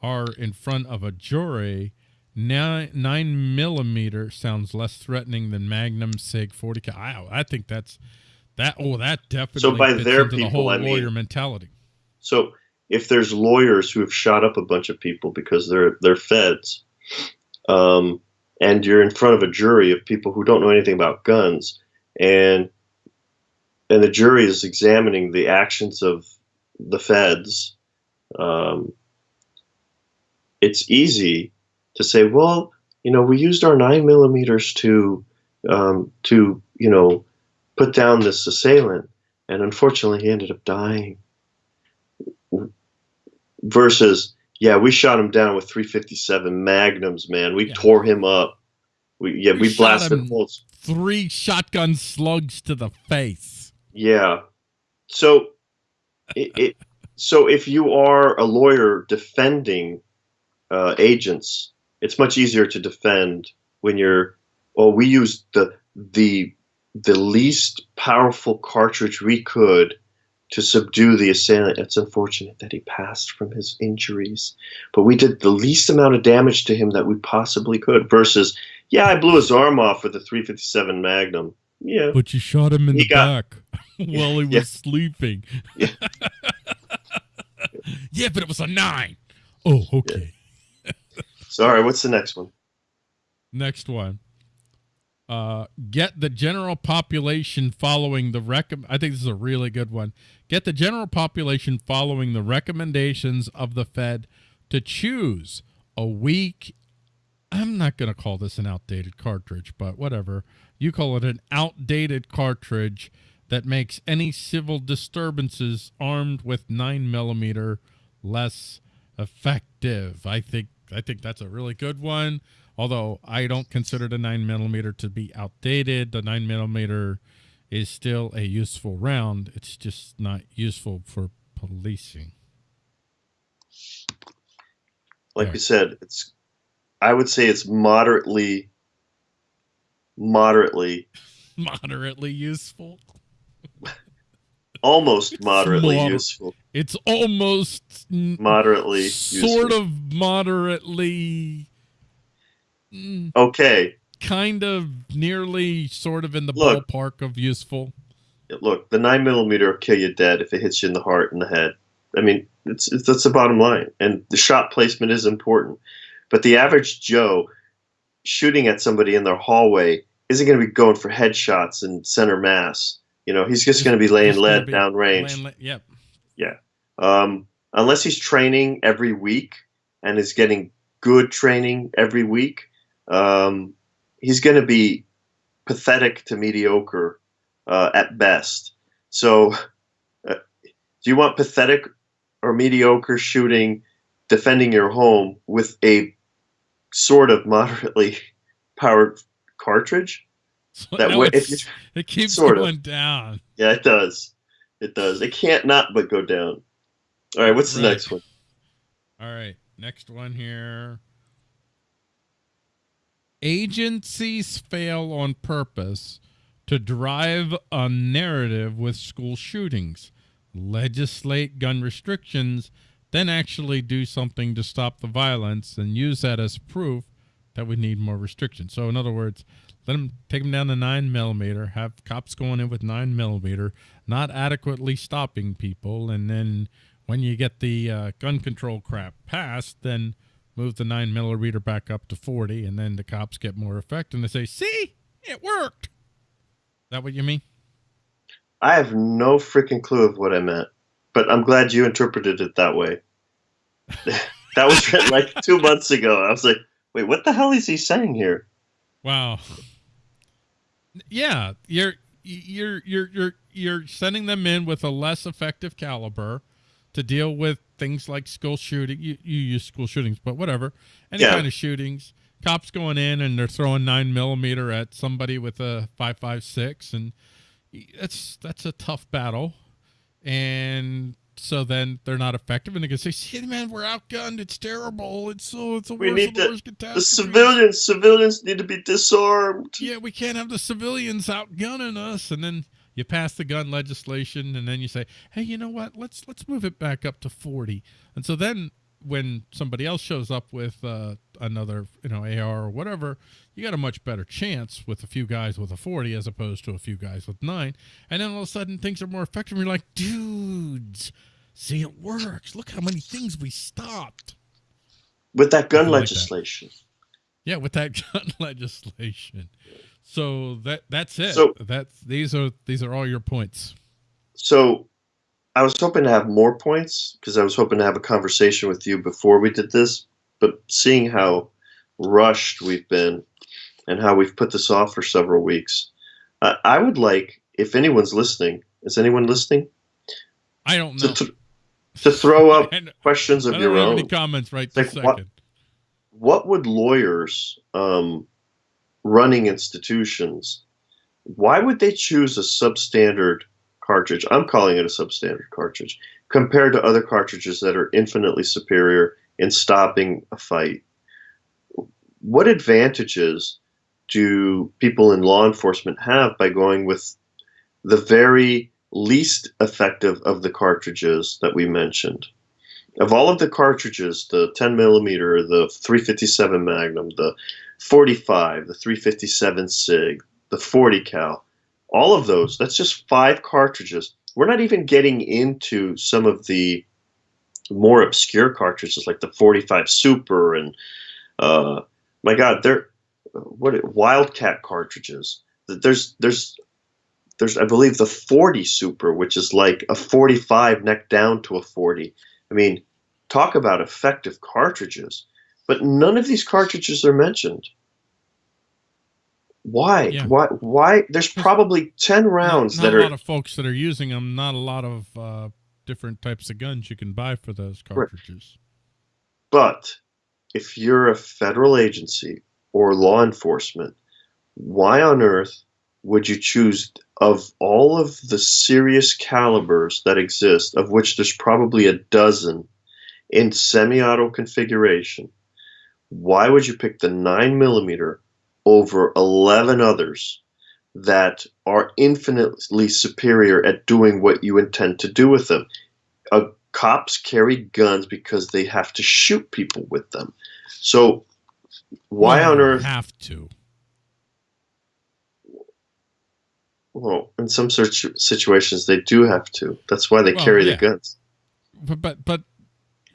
are in front of a jury, nine, nine millimeter sounds less threatening than Magnum Sig 40. cal. I, I think that's that. Oh, that definitely. So by their into the people, whole I mean- lawyer mentality. So if there's lawyers who have shot up a bunch of people because they're they're feds, um, and you're in front of a jury of people who don't know anything about guns, and and the jury is examining the actions of the feds, um, it's easy to say, well, you know, we used our nine millimeters to um, to you know put down this assailant, and unfortunately, he ended up dying versus yeah we shot him down with 357 magnums man we Yeah. tore him up we yeah We we, blasted him. holes Three shotgun slugs to the face. yeah so it, it so if you are a lawyer defending uh, agents it's much easier to defend when you're well we used the the the least powerful cartridge we could to subdue the assailant. It's unfortunate that he passed from his injuries, but we did the least amount of damage to him that we possibly could. Versus, yeah, I blew his arm off with a 357 Magnum. Yeah, But you shot him in He the got- back while he was Yeah. sleeping. Yeah. yeah, but it was a nine. Oh, okay. sorry. What's the next one? Next one. Uh, get the general population following the rec. I think this is a really good one. Get the general population following the recommendations of the Fed to choose a weak. I'm not going to call this an outdated cartridge, but whatever. You call it an outdated cartridge that makes any civil disturbances armed with nine millimeter less effective. I think I think that's a really good one. Although I don't consider the nine millimeter to be outdated, the nine millimeter is still a useful round. It's just not useful for policing. Like Yeah. we said, it's. I would say it's moderately, moderately, Moderately useful. almost moderately Moder- useful. It's almost Moderately sort useful. of moderately mm, Okay, kind of nearly sort of in the Look. ballpark of useful. look, the nine millimeter will kill you dead if it hits you in the heart and the head. I mean, it's, it's that's the bottom line, and the shot placement is important. But the average Joe shooting at somebody in their hallway isn't going to be going for headshots and center mass. You know, he's just going to be laying lead be down range. laying le- Yep. Um, unless he's training every week and is getting good training every week, um, he's going to be pathetic to mediocre uh, at best. So, uh, do you want pathetic or mediocre shooting defending your home with a sort of moderately powered cartridge? That no, way, if it keeps going of. down. Yeah, it does. It does. It can't not but go down. All right, what's the right. next one? All right, next one here. Agencies fail on purpose to drive a narrative with school shootings, legislate gun restrictions, then actually do something to stop the violence and use that as proof that we need more restrictions. So in other words, let them take them down to nine millimeter, have cops going in with nine millimeter, not adequately stopping people, and then when you get the uh, gun control crap passed, then move the nine millimeter back up to 40, and then the cops get more effect, and they say, "See, it worked." Is that what you mean? I have no freaking clue of what I meant, but I'm glad you interpreted it that way. that was like two months ago. I was like, wait, what the hell is he saying here? Wow. Yeah, you're you're you're you're you're sending them in with a less effective caliber to deal with things like school shooting. You, you use school shootings, but whatever. Any yeah. kind of shootings. Cops going in and they're throwing nine millimeter at somebody with a five five six, and that's that's a tough battle. And so then they're not effective, and they can say, "See, man, we're outgunned. It's terrible. It's so it's a we worst, need the, worst catastrophe." The civilians, civilians need to be disarmed. Yeah, we can't have the civilians outgunning us, and then you pass the gun legislation, and then you say, "Hey, you know what? Let's let's move it back up to 40." And so then when somebody else shows up with uh, another, you know, AR or whatever, you got a much better chance with a few guys with a 40 as opposed to a few guys with nine. And then all of a sudden things are more effective. And you're like, dudes, see, it works. Look how many things we stopped. With that gun legislation. Like that. Yeah, with that gun legislation. So that that's it. So that's these are these are all your points. So I was hoping to have more points because I was hoping to have a conversation with you before we did this. But seeing how rushed we've been and how we've put this off for several weeks, uh, I would like, if anyone's listening, is anyone listening? I don't know. To, th to throw up questions of your own. Any comments right like, second. What, what would lawyers um, running institutions? Why would they choose a substandard cartridge, I'm calling it a substandard cartridge, compared to other cartridges that are infinitely superior in stopping a fight. What advantages do people in law enforcement have by going with the very least effective of the cartridges that we mentioned? Of all of the cartridges, the 10 millimeter, the 357 Magnum, the 45, the 357 SIG, the 40 cal, all of those, that's just five cartridges. We're not even getting into some of the more obscure cartridges like the 45 Super and uh, my God, they're what Wildcat cartridges. There's there's there's I believe the 40 Super, which is like a 45 neck down to a 40. I mean, talk about effective cartridges. But none of these cartridges are mentioned. Why? Yeah. Why? Why? There's probably ten rounds not, not that are. a lot of folks that are using them. Not a lot of uh, different types of guns you can buy for those cartridges. But if you're a federal agency or law enforcement, why on earth would you choose of all of the serious calibers that exist, of which there's probably a dozen in semi-auto configuration? Why would you pick the nine millimeter over 11 others that are infinitely superior at doing what you intend to do with them. Uh, cops carry guns because they have to shoot people with them. So why on earth have to? Well, in some situations they do have to. That's why they well, carry yeah. the guns. But but but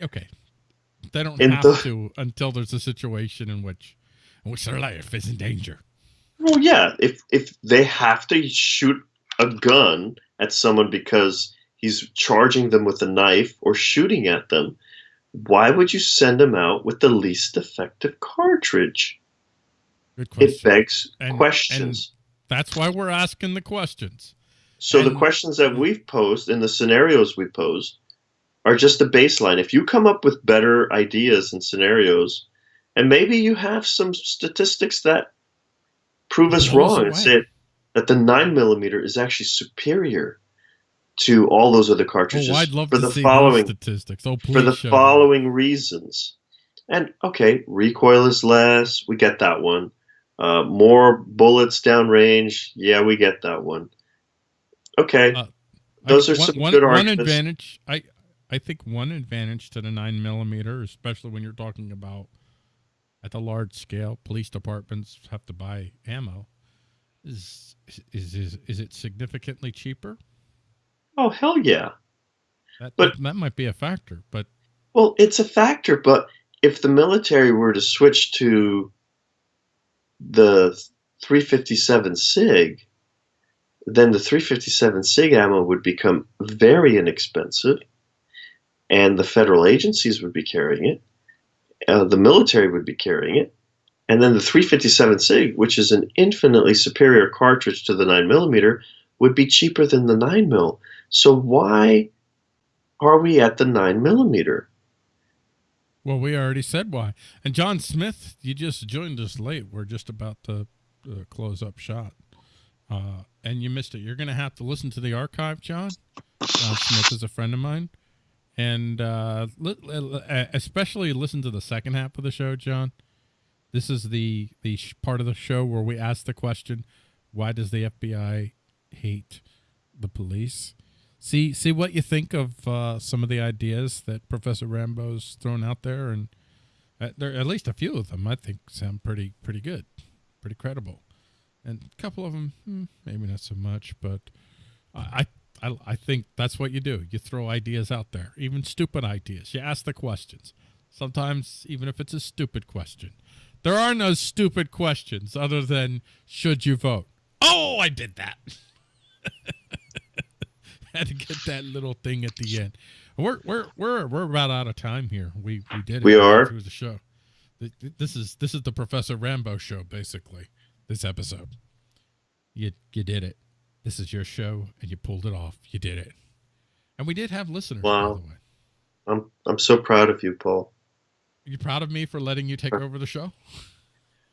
okay, they don't have the, to until there's a situation in which in which their life is in danger. Well, yeah. If if they have to shoot a gun at someone because he's charging them with a knife or shooting at them, why would you send them out with the least effective cartridge? Good question. It begs And- questions. That's why we're asking the questions. so the questions that we've posed and the scenarios we posed are just the baseline. If you come up with better ideas and scenarios, and maybe you have some statistics that prove us wrong and say that the nine millimeter is actually superior to all those other cartridges Oh, I'd love for to the see following statistics. Oh, for the show me. following reasons. And okay, recoil is less. We get that one. Uh, more bullets downrange. Yeah, we get that one. Okay, Uh, those I- are one- some one- good one arguments. advantage. I I think one advantage to the nine millimeter, especially when you're talking about at the large scale, police departments have to buy ammo. Is is is is it significantly cheaper? oh hell yeah. That, But- that that might be a factor, but Well, it's a factor, but if the military were to switch to the 357 SIG, then the 357 SIG ammo would become very inexpensive, and the federal agencies would be carrying it, uh, the military would be carrying it, and then the 357 SIG, which is an infinitely superior cartridge to the 9mm, would be cheaper than the 9mm. So why are we at the 9mm? well, we already said why. And John Smith, you just joined us late. We're just about to uh, close up shot, uh, and you missed it. You're going to have to listen to the archive, John. John Smith is a friend of mine, and uh, especially listen to the second half of the show, John. This is the the part of the show where we ask the question, "Why does the FBI hate the police?" See see what you think of uh, some of the ideas that Professor Rambo's thrown out there, and uh, there at least a few of them I think sound pretty pretty good, pretty credible, and a couple of them hmm, maybe not so much, but I. I, I I think that's what you do. You throw ideas out there, even stupid ideas. You ask the questions. Sometimes, even if it's a stupid question, there are no stupid questions other than should you vote? Oh, I did that. Had to get that little thing at the end. We're we're we're we're about out of time here. We we did it. We are? through the show. Th- th- This is this is the Professor Rambo show, basically. This episode. You you did it. This is your show, and you pulled it off. You did it. And we did have listeners, Wow. by the way. I'm I'm so proud of you, Paul. Are you proud of me for letting you take over the show?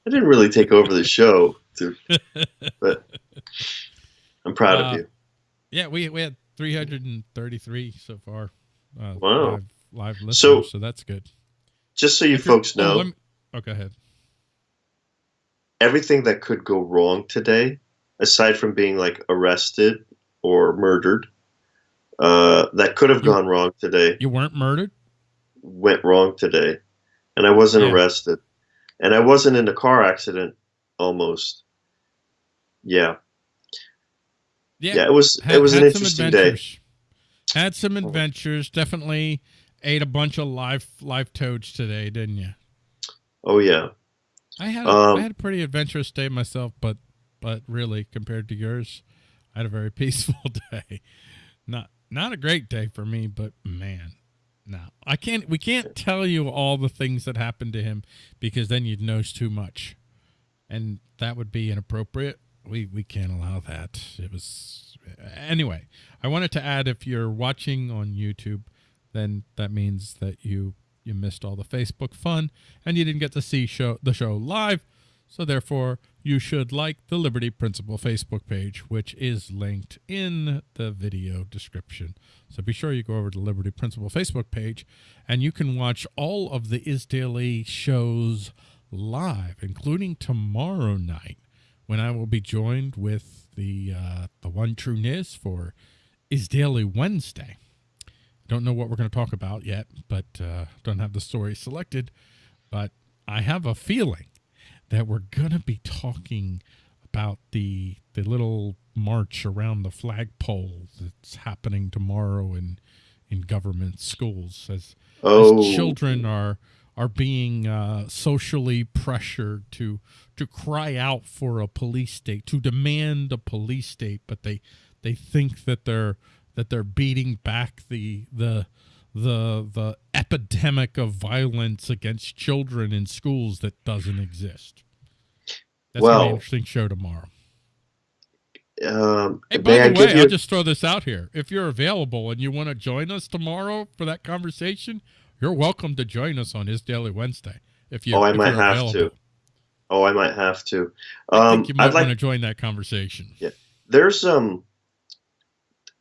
I didn't really take over the show, to, but I'm proud Uh, of you. Yeah, we we had 333 so far. Uh, Wow. Live, live listeners, So- so, that's good. Just so you If folks oh, know, let me- oh, go ahead. everything that could go wrong today, aside from being like arrested or murdered, uh, that could have You- gone wrong today, You weren't murdered? went wrong today, and I wasn't Yeah. arrested, and I wasn't in a car accident almost. Yeah, yeah, it was Had- it was an interesting day. Had some adventures. Definitely ate a bunch of live live toads today, didn't you? Oh yeah, I had a, Um, I had a pretty adventurous day myself, but but really compared to yours, I had a very peaceful day. Not not a great day for me, but man, no, I can't. We can't tell you all the things that happened to him because then you'd know too much, and that would be inappropriate. We we can't allow that. It was anyway. I wanted to add if you're watching on YouTube, then that means that you you missed all the Facebook fun and you didn't get to see show the show live. So therefore, you should like the Liberty Principle Facebook page, which is linked in the video description. So be sure you go over to Liberty Principle Facebook page, and you can watch all of the Is Daily shows live, including tomorrow night when I will be joined with the uh, the one true Niz for Is Daily Wednesday. Don't know what we're going to talk about yet, but uh, don't have the story selected. But I have a feeling that we're going to be talking about the the little march around the flagpole that's happening tomorrow in in government schools as oh. as children are are being uh, socially pressured to to cry out for a police state, to demand a police state, but they they think that they're that they're beating back the the the the epidemic of violence against children in schools that doesn't exist. That's Well- an interesting show tomorrow. Um, Hey, by the way? I'll just throw this out here. If you're available and you want to join us tomorrow for that conversation, you're welcome to join us on Is Daily Wednesday. If you, Oh, I might have available. to. oh, I might have to. I Um, think you might I'd like want to join that conversation. Yeah, there's um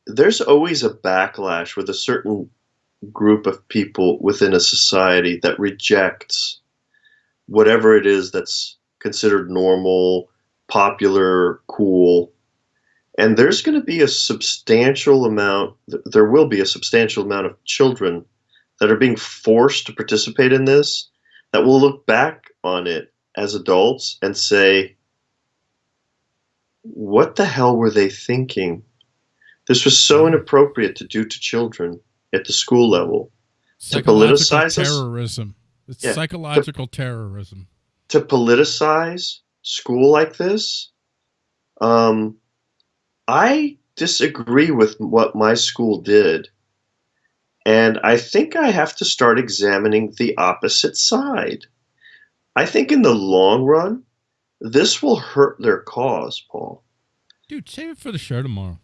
there's always a backlash with a certain group of people within a society that rejects whatever it is that's considered normal, popular, cool. And there's going to be a substantial amount, there will be a substantial amount of children that are being forced to participate in this that will look back on it as adults and say, what the hell were they thinking? This was so inappropriate to do to children at the school level. To politicize us? terrorism. It's Yeah. psychological terrorism. To politicize school like this, um, I disagree with what my school did. And I think I have to start examining the opposite side. I think in the long run, this will hurt their cause, Paul. Dude, save it for the show tomorrow.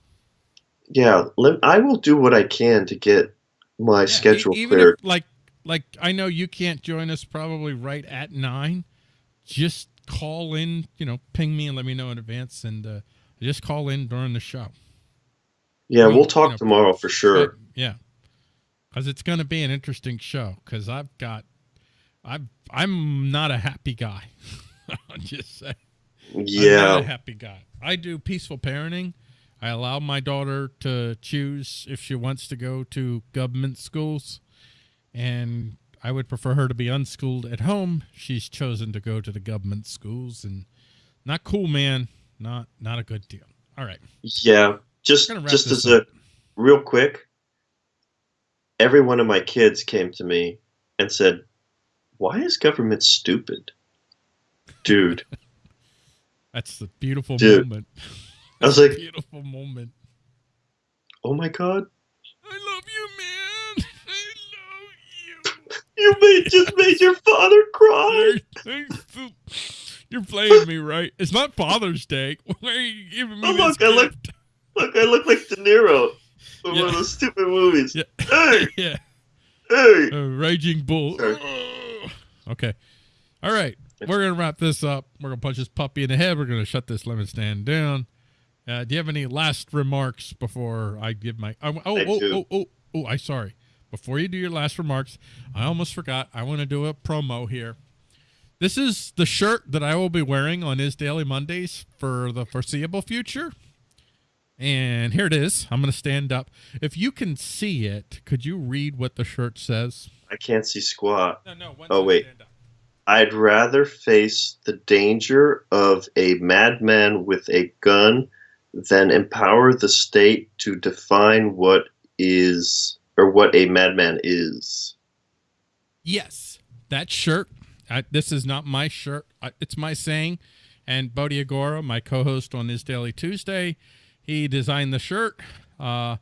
Yeah, I will do what I can to get my Yeah, schedule even cleared. If, like, like I know you can't join us probably right at nine. Just call in, you know, ping me and let me know in advance, and uh, just call in during the show. yeah, we- we'll talk you know, tomorrow for sure. Yeah, because it's going to be an interesting show. Because I've got, I've, I'm not a happy guy. I'll just say. I'm not a Yeah, happy guy. I do peaceful parenting. I allow my daughter to choose if she wants to go to government schools, and I would prefer her to be unschooled at home. She's chosen to go to the government schools, and not cool, man. Not not a good deal. All right, yeah. Just just as a real quick, every one of my kids came to me and said, "Why is government stupid?" Dude, that's the beautiful Dude. moment. I was like- beautiful moment. oh my god, I love you, man. I love you. you made just made your father cry. You're, playing me right. It's not Father's Day. Why are you giving me Oh, look, I look- Look, I look like De Niro from Yeah. one of those stupid movies. Yeah. Hey, yeah, hey. a raging bull. Okay, all right. We're gonna wrap this up. We're gonna punch this puppy in the head. We're gonna shut this lemon stand down. Uh, do you have any last remarks before I give my? Oh, oh, I oh, oh, oh, oh! I sorry. Before you do your last remarks, I almost forgot. I want to do a promo here. This is the shirt that I will be wearing on Is Daily Mondays for the foreseeable future. And here it is. I'm going to stand up. If you can see it, could you read what the shirt says? I can't see squat. No, no. Oh, wait. I'd rather face the danger of a madman with a gun than empower the state to define what is or what a madman is. Yes, that shirt. I, this is not my shirt. It's my saying. And Bodhi Agora, my co-host on this Daily Tuesday, he designed the shirt. Uh,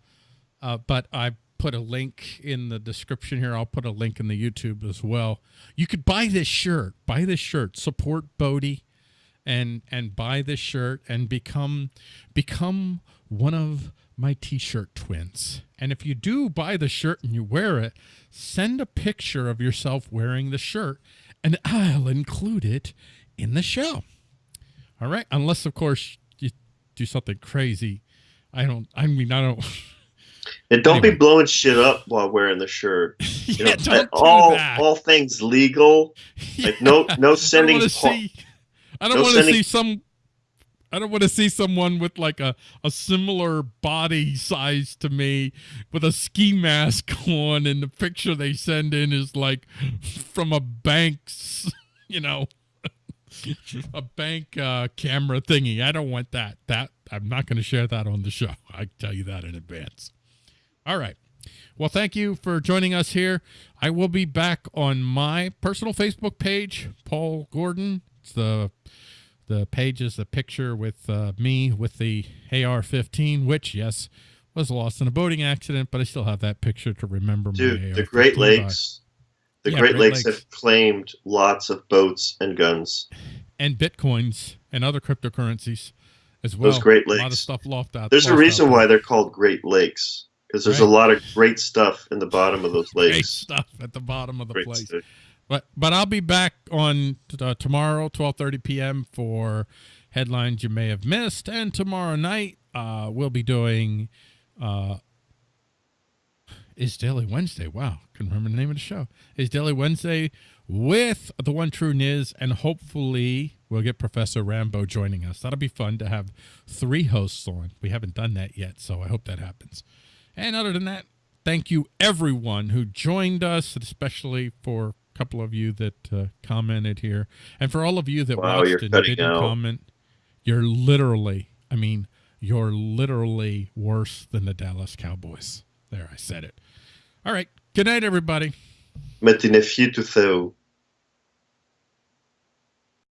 uh, but I put a link in the description here. I'll put a link in the YouTube as well. You could buy this shirt. Buy this shirt. Support Bodhi, and and buy this shirt and become become one of my t-shirt twins. And if you do buy the shirt and you wear it, send a picture of yourself wearing the shirt and I'll include it in the show. All right, unless of course you do something crazy. I don't I mean I don't And don't Anyway. be blowing shit up while wearing the shirt. You yeah, know, don't do all that. all things legal. Like no Yeah. no sending I don't want to see. No want to see some. I don't want to see someone with like a, a similar body size to me with a ski mask on, and the picture they send in is like from a bank's, you know, a bank uh, camera thingy. I don't want that. That I'm not going to share that on the show. I tell you that in advance. All right. Well, thank you for joining us here. I will be back on my personal Facebook page, Paul Gordon. The the pages, the picture with uh, me with the AR-15, which yes, was lost in a boating accident, but I still have that picture to remember Dude, the AR-15 Great by. Lakes, the Yeah, Great, Great Lakes, Lakes. have claimed lots of boats and guns. and bitcoins and other cryptocurrencies as well. Those Great Lakes, A lot of stuff lost out. There's a lost out reason there. why they're called Great Lakes because there's a lot of great stuff in the bottom of those lakes. great stuff at the bottom of the Great place. stuff. But but I'll be back on uh, tomorrow, twelve thirty p.m. for headlines you may have missed, and tomorrow night uh, we'll be doing uh, is Daily Wednesday. Wow, couldn't remember the name of the show. Is Daily Wednesday with the one true Niz, and hopefully we'll get Professor Rambo joining us. That'll be fun to have three hosts on. We haven't done that yet, so I hope that happens. And other than that, thank you everyone who joined us, especially for couple of you that uh, commented here, and for all of you that Wow, watched and didn't out. comment. You're literally, I mean, you're literally worse than the Dallas Cowboys. There, I said it. All right. Good night, everybody. Mais tu n'es tout ça.